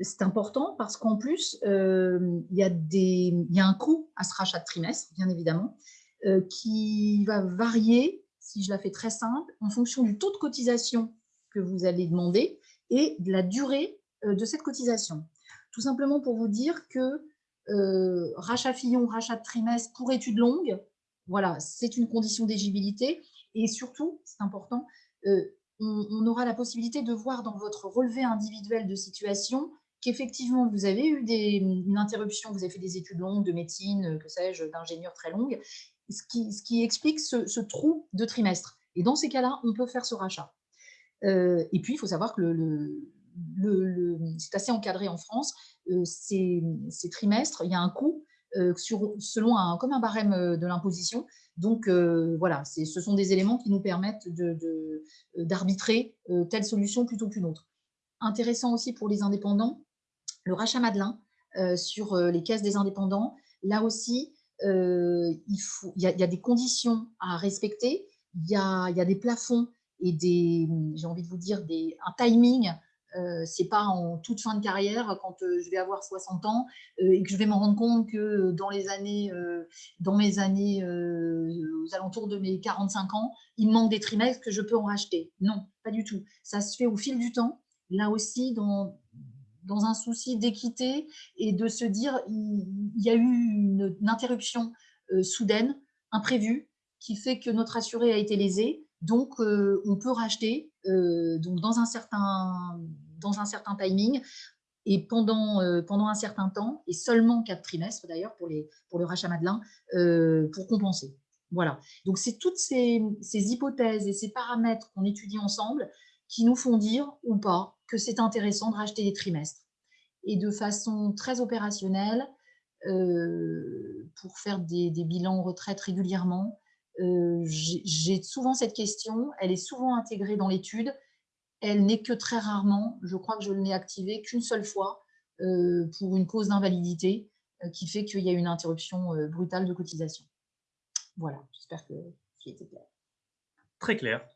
C'est important parce qu'en plus, euh, il, y a un coût à ce rachat de trimestre, bien évidemment, euh, qui va varier, si je la fais très simple, en fonction du taux de cotisation que vous allez demander et de la durée de cette cotisation. Tout simplement pour vous dire que euh, rachat Fillon, rachat de trimestre pour études longues, voilà, c'est une condition d'éligibilité. Et surtout, c'est important, euh, on, aura la possibilité de voir dans votre relevé individuel de situation qu'effectivement, vous avez eu une interruption, vous avez fait des études longues de médecine, que sais-je, d'ingénieur très longue, ce qui, explique ce, trou de trimestre. Et dans ces cas-là, on peut faire ce rachat. Euh, et puis, il faut savoir que le, c'est assez encadré en France, euh, ces, trimestres, il y a un coût euh, selon un, comme un barème euh, de l'imposition. Donc, voilà, ce sont des éléments qui nous permettent d'arbitrer telle solution plutôt qu'une autre. Intéressant aussi pour les indépendants, le rachat Madelin sur les caisses des indépendants. Là aussi, il, y a, des conditions à respecter, il y a, des plafonds et des, j'ai envie de vous dire, un timing euh, c'est pas en toute fin de carrière quand euh, je vais avoir 60 ans euh, et que je vais me rendre compte que dans les années, dans mes années aux alentours de mes 45 ans, il me manque des trimestres que je peux en racheter. Non, pas du tout. Ça se fait au fil du temps. Là aussi, dans, dans un souci d'équité et de se dire il, y a eu une, interruption soudaine, imprévue, qui fait que notre assuré a été lésé. Donc, on peut racheter donc dans un certain dans un certain timing et pendant, euh, pendant un certain temps, et seulement quatre trimestres d'ailleurs pour, pour le rachat Madelin, euh, pour compenser. Voilà. Donc, c'est toutes ces, ces, hypothèses et ces paramètres qu'on étudie ensemble qui nous font dire ou pas que c'est intéressant de racheter des trimestres. Et de façon très opérationnelle, euh, pour faire des, des, bilans retraite régulièrement, j'ai souvent cette question, elle est souvent intégrée dans l'étude, elle n'est que très rarement, je crois que je ne l'ai activée qu'une seule fois euh, pour une cause d'invalidité euh, qui fait qu'il y a une interruption euh, brutale de cotisation. Voilà, j'espère que c'était clair. Très clair.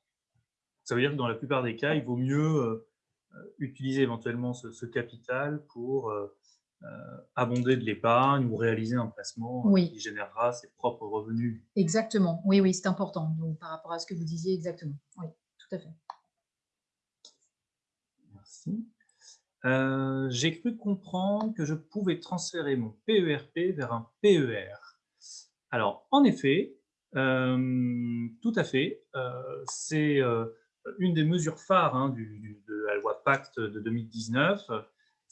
Ça veut dire que dans la plupart des cas, il vaut mieux utiliser éventuellement ce, capital pour abonder de l'épargne ou réaliser un placement qui générera ses propres revenus. Exactement, oui, oui, c'est important. Donc, par rapport à ce que vous disiez, exactement. Oui, tout à fait. Euh, j'ai cru comprendre que je pouvais transférer mon PERP vers un PER. Alors, en effet, euh, tout à fait, euh, c'est une des mesures phares hein, de la loi Pacte de 2019,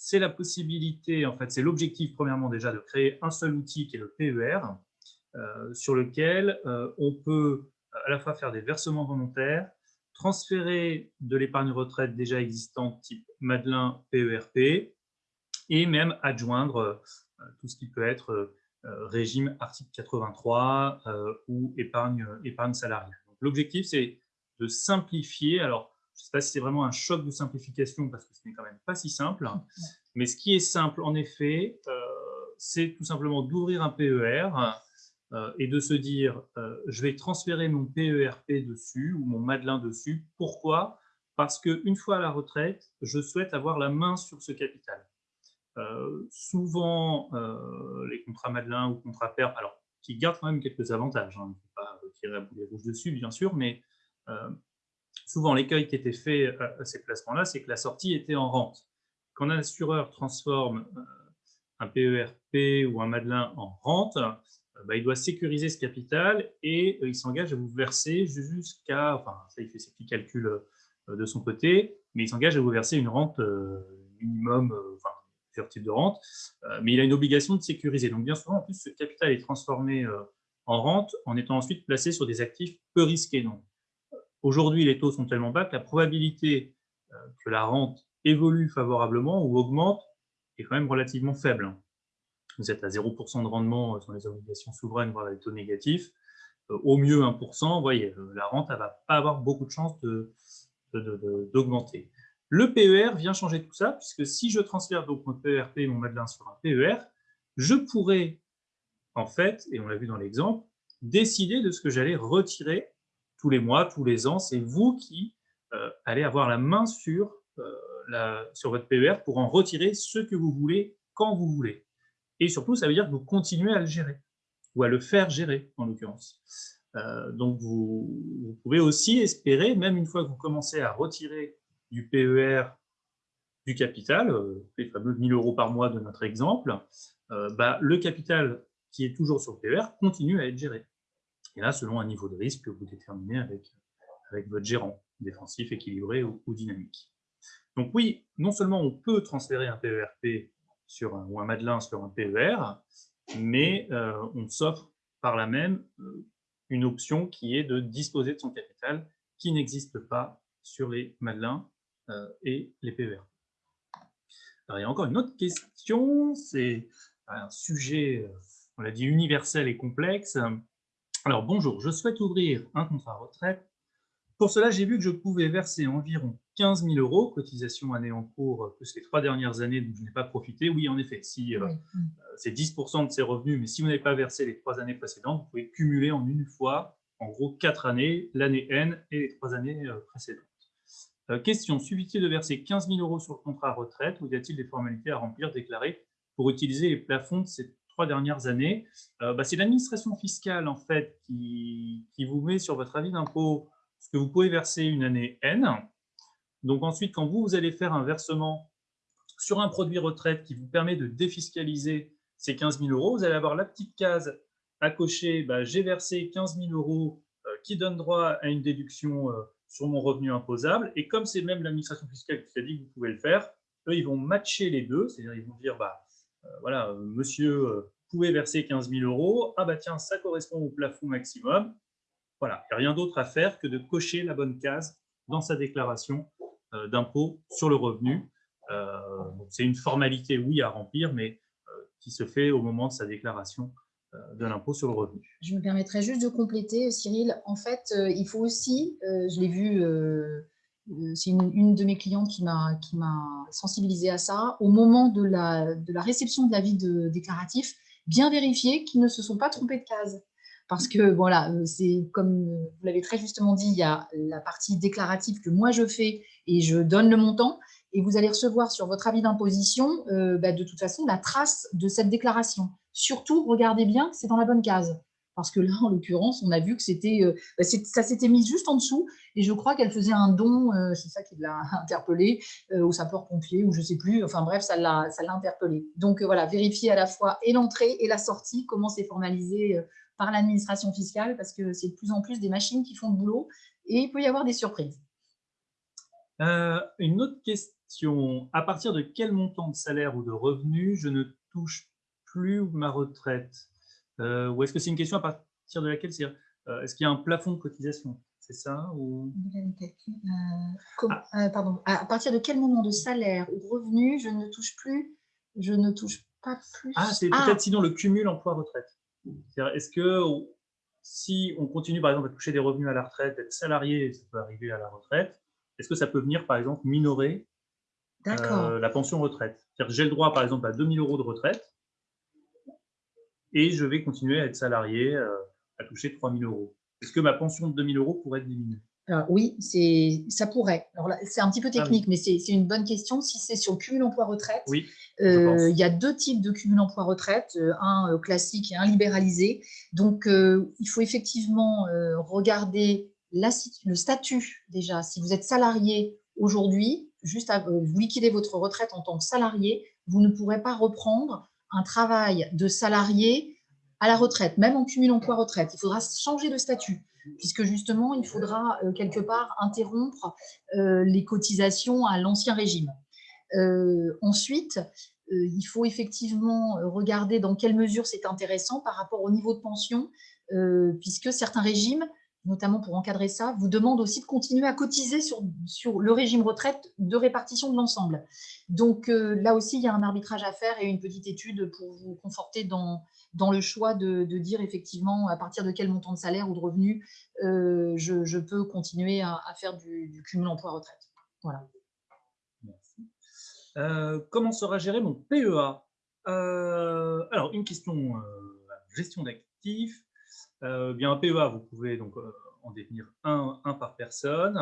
c'est la possibilité, en fait, c'est l'objectif premièrement déjà de créer un seul outil qui est le PER, euh, sur lequel euh, on peut à la fois faire des versements volontaires, transférer de l'épargne retraite déjà existante type Madelin PERP, e et même adjoindre euh, tout ce qui peut être régime article 83 ou épargne, épargne salariale. L'objectif, c'est de simplifier. Alors, je ne sais pas si c'est vraiment un choc de simplification parce que ce n'est quand même pas si simple. Mais ce qui est simple, en effet, euh, c'est tout simplement d'ouvrir un PER euh, et de se dire euh, je vais transférer mon PERP dessus ou mon Madelin dessus. Pourquoi? Parce qu'une fois à la retraite, je souhaite avoir la main sur ce capital. souvent, les contrats Madelin ou contrats PERP, alors qui gardent quand même quelques avantages, hein, il ne faut pas tirer à boulet rouge dessus, bien sûr, mais souvent, l'écueil qui était fait à ces placements-là, c'est que la sortie était en rente. Quand un assureur transforme euh, un PERP ou un Madelin en rente, euh, bah, il doit sécuriser ce capital et euh, il s'engage à vous verser jusqu'à, enfin, ça, il fait ses petits calculs de son côté, mais il s'engage à vous verser une rente minimum, enfin, plusieurs types de rente, mais il a une obligation de sécuriser. Donc, bien souvent, en plus, ce capital est transformé en rente en étant ensuite placé sur des actifs peu risqués. Donc, Aujourd'hui, les taux sont tellement bas que la probabilité euh, que la rente évolue favorablement ou augmente est quand même relativement faible. Vous êtes à 0% de rendement euh, sur les obligations souveraines, voire les taux négatifs. Euh, au mieux 1%, vous voyez, la rente ne va pas avoir beaucoup de chances d'augmenter. Le PER vient changer tout ça, puisque si je transfère donc mon PERP et mon Madelin sur un PER, je pourrais, en fait, et on l'a vu dans l'exemple, décider de ce que j'allais retirer tous les mois, tous les ans. C'est vous qui euh, allez avoir la main sur, euh, votre PER pour en retirer ce que vous voulez, quand vous voulez. Et surtout, ça veut dire que vous continuez à le gérer, ou à le faire gérer, en l'occurrence. Euh, donc, vous, vous, pouvez aussi espérer, même une fois que vous commencez à retirer du PER du capital, les fameux 1000 euros par mois de notre exemple, bah, le capital qui est toujours sur le PER continue à être géré. Et là, selon un niveau de risque que vous déterminez avec, votre gérant, défensif, équilibré ou, dynamique. Donc oui, non seulement on peut transférer un PERP sur un, ou un Madelin sur un PER, mais euh, on s'offre par là même euh, une option qui est de disposer de son capital qui n'existe pas sur les Madelins euh, et les PER. Alors, il y a encore une autre question, c'est un sujet, on l'a dit, universel et complexe. Alors, bonjour, je souhaite ouvrir un contrat retraite. Pour cela, j'ai vu que je pouvais verser environ 15 000 euros, cotisation année en cours, plus les trois dernières années dont je n'ai pas profité. Oui, en effet, si euh, euh, c'est 10% de ses revenus, mais si vous n'avez pas versé les trois années précédentes, vous pouvez cumuler en une fois, en gros, quatre années, l'année N et les trois années euh, précédentes. question, suffit-il de verser 15 000 euros sur le contrat retraite ou y a-t-il des formalités à remplir, déclarer pour utiliser les plafonds de ces dernières années, euh, bah, c'est l'administration fiscale en fait qui, vous met sur votre avis d'impôt ce que vous pouvez verser une année N. Donc ensuite, quand vous, vous allez faire un versement sur un produit retraite qui vous permet de défiscaliser ces 15 000 euros, vous allez avoir la petite case à cocher, bah, j'ai versé 15 000 euros euh, qui donne droit à une déduction euh, sur mon revenu imposable. Et comme c'est même l'administration fiscale qui a dit que vous pouvez le faire, eux, ils vont matcher les deux, c'est-à-dire ils vont dire, bah, voilà, euh, monsieur euh, pouvait verser 15 000 euros, ah bah tiens, ça correspond au plafond maximum. Voilà, il n'y a rien d'autre à faire que de cocher la bonne case dans sa déclaration d'impôt sur le revenu. C'est une formalité, oui, à remplir, mais qui se fait au moment de sa déclaration de l'impôt sur le revenu. Je me permettrai juste de compléter, Cyril. En fait, il faut aussi, je l'ai vu euh, c'est une, de mes clientes qui m'a sensibilisé à ça, au moment de la, de la réception de l'avis déclaratif, bien vérifier qu'ils ne se sont pas trompés de case. Parce que, voilà, euh, c'est comme vous l'avez très justement dit, il y a la partie déclarative que moi je fais et je donne le montant, et vous allez recevoir sur votre avis d'imposition, euh, bah, de toute façon, la trace de cette déclaration. Surtout, regardez bien c'est dans la bonne case parce que là, en l'occurrence, on a vu que c'était, euh, bah, ça s'était mis juste en dessous, et je crois qu'elle faisait un don, euh, c'est ça qui l'a interpellé, euh, au sapeur-pompier, ou je ne sais plus, enfin bref, ça l'a interpellé. Donc voilà, vérifier à la fois et l'entrée et la sortie, comment c'est formalisé par l'administration fiscale, parce que c'est de plus en plus des machines qui font le boulot, et il peut y avoir des surprises. Une autre question. À partir de quel montant de salaire ou de revenu je ne touche plus ma retraite? Ou est-ce que c'est une question à partir de laquelle c'est euh, est-ce qu'il y a un plafond de cotisation? C'est ça ou... Ah. pardon. À partir de quel moment de salaire ou revenu je ne touche plus Je ne touche pas plus? Ah, c'est ah. peut-être sinon le cumul emploi-retraite. Est-ce que si on continue par exemple à toucher des revenus à la retraite, être salarié, ça peut arriver à la retraite, est-ce que ça peut venir, par exemple, minorer euh, la pension retraite? J'ai le droit, par exemple, à 2000 euros de retraite et je vais continuer à être salarié, euh, à toucher 3000 euros. Est-ce que ma pension de 2000 euros pourrait être diminuée? Oui, ça pourrait. C'est un petit peu ah technique, mais c'est une bonne question. Si c'est sur cumul emploi-retraite, oui, euh, il y a deux types de cumul emploi-retraite, un classique et un libéralisé. Donc, il faut effectivement regarder le statut déjà, si vous êtes salarié aujourd'hui, juste à, vous liquidez votre retraite en tant que salarié, vous ne pourrez pas reprendre un travail de salarié à la retraite, même en cumul emploi-retraite. Il faudra changer de statut, puisque justement, il faudra euh, quelque part interrompre euh, les cotisations à l'ancien régime. Euh, ensuite, il faut effectivement regarder dans quelle mesure c'est intéressant par rapport au niveau de pension, puisque certains régimes notamment pour encadrer ça, vous demande aussi de continuer à cotiser sur, le régime retraite de répartition de l'ensemble. Donc euh, là aussi, il y a un arbitrage à faire et une petite étude pour vous conforter dans, dans le choix de, dire effectivement à partir de quel montant de salaire ou de revenu euh, je, peux continuer à, faire du, cumul emploi-retraite. Voilà. Euh, comment sera géré mon PEA Alors, une question gestion d'actifs. Euh, bien un PEA, vous pouvez donc euh, en définir un, par personne,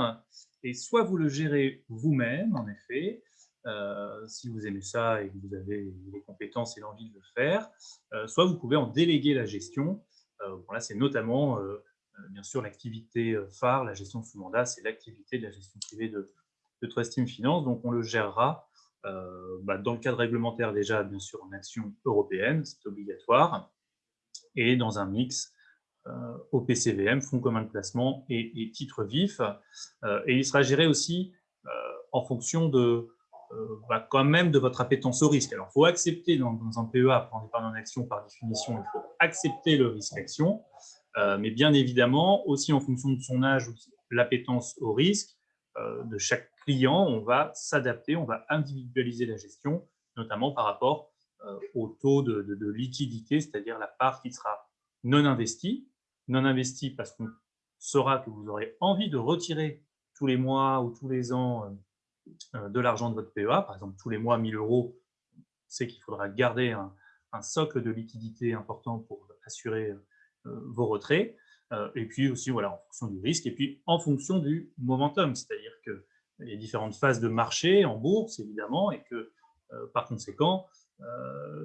et soit vous le gérez vous-même, en effet, euh, si vous aimez ça et que vous avez les compétences et l'envie de le faire, soit vous pouvez en déléguer la gestion. voilà, c'est notamment, bien sûr, l'activité phare, la gestion sous mandat, c'est l'activité de la gestion privée de, de Trust Team Finance, donc on le gérera bah, dans le cadre réglementaire déjà, bien sûr, en action européenne, c'est obligatoire, et dans un mix au PCVM, fonds commun de placement et, titres vifs. Euh, et il sera géré aussi euh, en fonction de, bah, quand même de votre appétence au risque. Alors, il faut accepter dans, un PEA, en épargne en action, par définition, il faut accepter le risque action, mais bien évidemment, aussi en fonction de son âge ou l'appétence au risque de chaque client, on va s'adapter, on va individualiser la gestion, notamment par rapport au taux de liquidité, c'est-à-dire la part qui sera non investie, non investi parce qu'on saura que vous aurez envie de retirer tous les mois ou tous les ans euh, euh, de l'argent de votre PEA, par exemple tous les mois 1000 euros, c'est qu'il faudra garder un, socle de liquidité important pour assurer euh, vos retraits, et puis aussi voilà, en fonction du risque, et puis en fonction du momentum, c'est-à-dire qu'il y a différentes phases de marché en bourse, évidemment, et que par conséquent,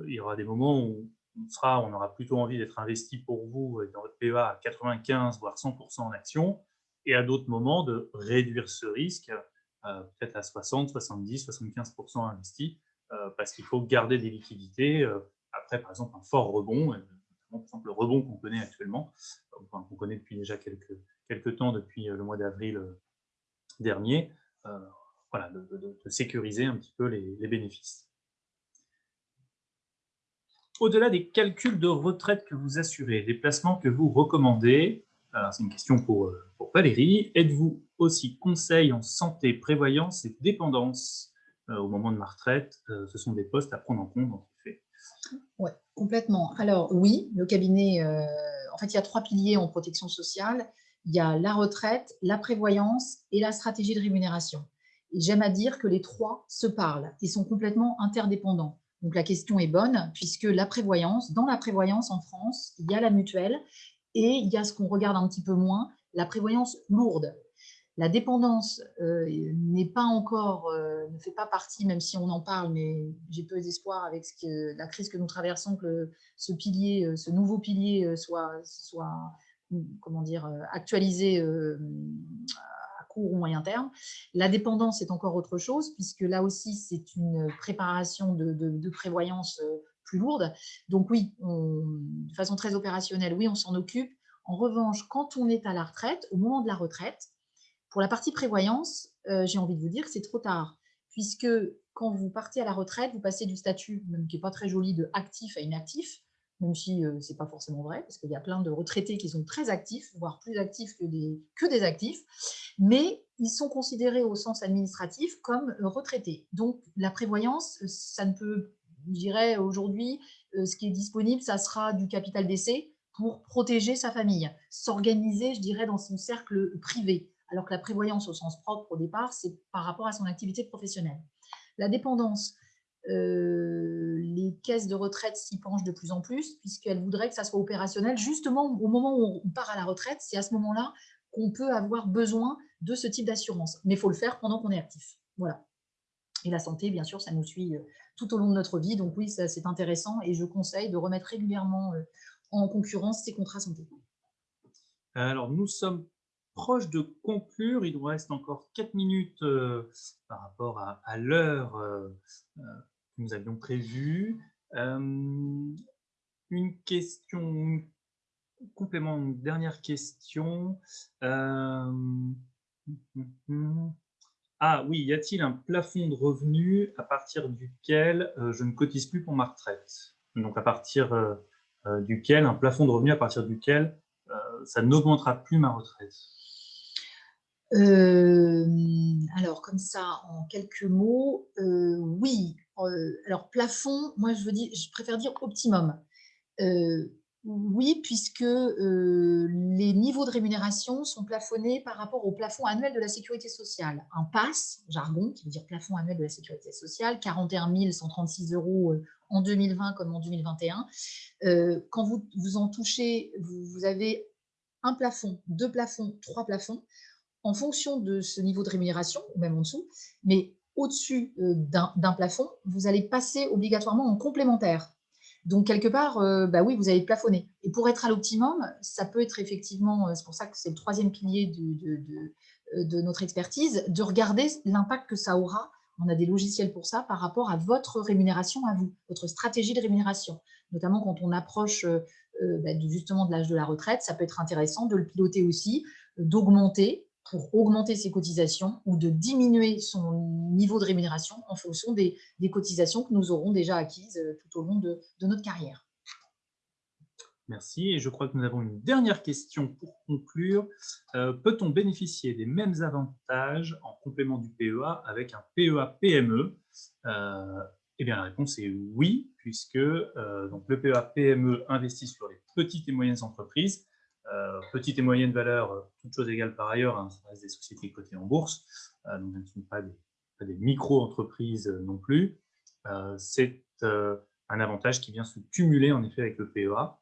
il y aura des moments où on, on aura plutôt envie d'être investi pour vous dans votre PEA à 95 voire 100% en actions, et à d'autres moments de réduire ce risque, euh, peut-être à 60, 70, 75% investi, euh, parce qu'il faut garder des liquidités euh, après, par exemple, un fort rebond, par exemple, le rebond qu'on connaît actuellement, qu'on connaît depuis déjà quelques, quelques temps, depuis le mois d'avril dernier, voilà, de, sécuriser un petit peu les bénéfices. Au-delà des calculs de retraite que vous assurez, des placements que vous recommandez, c'est une question pour, euh, pour Valérie, êtes-vous aussi conseil en santé, prévoyance et dépendance euh, au moment de ma retraite? Euh, Ce sont des postes à prendre en compte, en effet. Oui, complètement. Alors oui, le cabinet, en fait, il y a trois piliers en protection sociale. Il y a la retraite, la prévoyance et la stratégie de rémunération. J'aime à dire que les trois se parlent et sont complètement interdépendants. Donc la question est bonne, puisque la prévoyance, dans la prévoyance en France, il y a la mutuelle et il y a ce qu'on regarde un petit peu moins, la prévoyance lourde. La dépendance euh, n'est pas encore, euh, ne fait pas partie, même si on en parle, mais j'ai peu d'espoir avec ce que, la crise que nous traversons, que ce pilier, euh, ce nouveau pilier soit, soit comment dire, actualisé court ou moyen terme. La dépendance est encore autre chose, puisque là aussi, c'est une préparation de, prévoyance euh, plus lourde. Donc oui, de façon très opérationnelle, oui, on s'en occupe. En revanche, quand on est à la retraite, au moment de la retraite, Pour la partie prévoyance, j'ai envie de vous dire que c'est trop tard, puisque quand vous partez à la retraite, vous passez du statut, même qui n'est pas très joli, de actif à inactif, même si ce n'est pas forcément vrai, parce qu'il y a plein de retraités qui sont très actifs, voire plus actifs que des, que des actifs, mais ils sont considérés au sens administratif comme retraités. Donc, la prévoyance, ça ne peut, je dirais aujourd'hui, ce qui est disponible, ça sera du capital d'essai pour protéger sa famille, s'organiser, je dirais, dans son cercle privé, alors que la prévoyance au sens propre au départ, c'est par rapport à son activité professionnelle. La dépendance, euh, les caisses de retraite s'y penchent de plus en plus, puisqu'elles voudraient que ça soit opérationnel. Justement, au moment où on part à la retraite, c'est à ce moment-là qu'on peut avoir besoin de ce type d'assurance. Mais il faut le faire pendant qu'on est actif. Voilà. Et la santé, bien sûr, ça nous suit euh, tout au long de notre vie. Donc oui, c'est intéressant et je conseille de remettre régulièrement euh, en concurrence ces contrats santé. Alors, nous sommes proche de conclure. Il nous reste encore 4 minutes par rapport à, l'heure que nous avions prévue. une question, complément, une dernière question. Ah oui, y a-t-il un plafond de revenus à partir duquel je ne cotise plus pour ma retraite? Donc à partir duquel, un plafond de revenus à partir duquel ça n'augmentera plus ma retraite? Euh, alors, comme ça, en quelques mots, euh, oui. Euh, alors, plafond, moi, je, préfère dire optimum. oui, puisque les niveaux de rémunération sont plafonnés par rapport au plafond annuel de la sécurité sociale. Un PASS, jargon, qui veut dire plafond annuel de la sécurité sociale, 41 136 euros en 2020 comme en 2021. quand vous, vous en touchez, vous avez un plafond, deux plafonds, trois plafonds en fonction de ce niveau de rémunération, ou même en dessous, mais au-dessus euh, d'un plafond, vous allez passer obligatoirement en complémentaire. Donc, quelque part, euh, bah oui, vous allez plafonner. Et pour être à l'optimum, ça peut être effectivement, euh, c'est pour ça que c'est le troisième pilier de, notre expertise, de regarder l'impact que ça aura. On a des logiciels pour ça par rapport à votre rémunération à vous, votre stratégie de rémunération. Notamment quand on approche bah, justement de l'âge de la retraite, ça peut être intéressant de le piloter aussi, d'augmenter pour augmenter ses cotisations ou de diminuer son niveau de rémunération en fonction des, cotisations que nous aurons déjà acquises euh, tout au long de, notre carrière. Merci. Et je crois que nous avons une dernière question pour conclure. Euh, peut-on bénéficier des mêmes avantages en complément du PEA avec un PEA-PME euh, Eh bien, la réponse est oui, puisque donc le PEA-PME investit sur les petites et moyennes entreprises euh, petite et moyenne valeur, euh, toutes choses égales par ailleurs, hein, ça reste des sociétés cotées en bourse, euh, donc elles ne sont pas des, micro-entreprises non plus. C'est un avantage qui vient se cumuler en effet avec le PEA.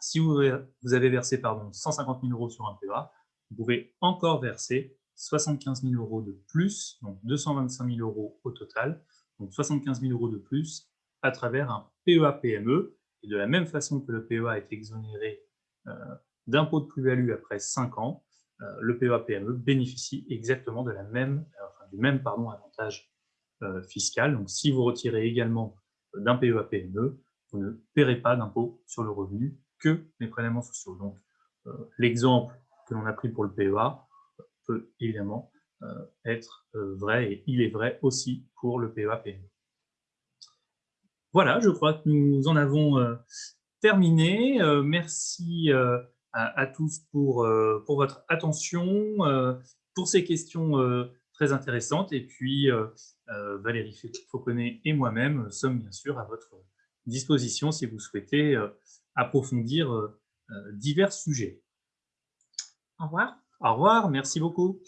Si vous, avez versé pardon, 150 000 euros sur un PEA, vous pouvez encore verser 75 000 euros de plus, donc 225 000 euros au total, donc 75 000 euros de plus à travers un PEA-PME. Et de la même façon que le PEA est exonéré d'impôt de plus-value après 5 ans, euh, le PEA-PME bénéficie exactement de la même, euh, du même pardon, avantage euh, fiscal. Donc, si vous retirez également d'un PEA-PME, vous ne paierez pas d'impôt sur le revenu que les prélèvements sociaux. Donc, l'exemple que l'on a pris pour le PEA peut évidemment être vrai et il est vrai aussi pour le PEA-PME. Voilà, je crois que nous en avons terminé. merci à, tous pour, euh, pour votre attention, euh, pour ces questions euh, très intéressantes. Et puis, Valérie Fauconnet et moi-même sommes bien sûr à votre disposition si vous souhaitez approfondir divers sujets. Au revoir. Au revoir, merci beaucoup.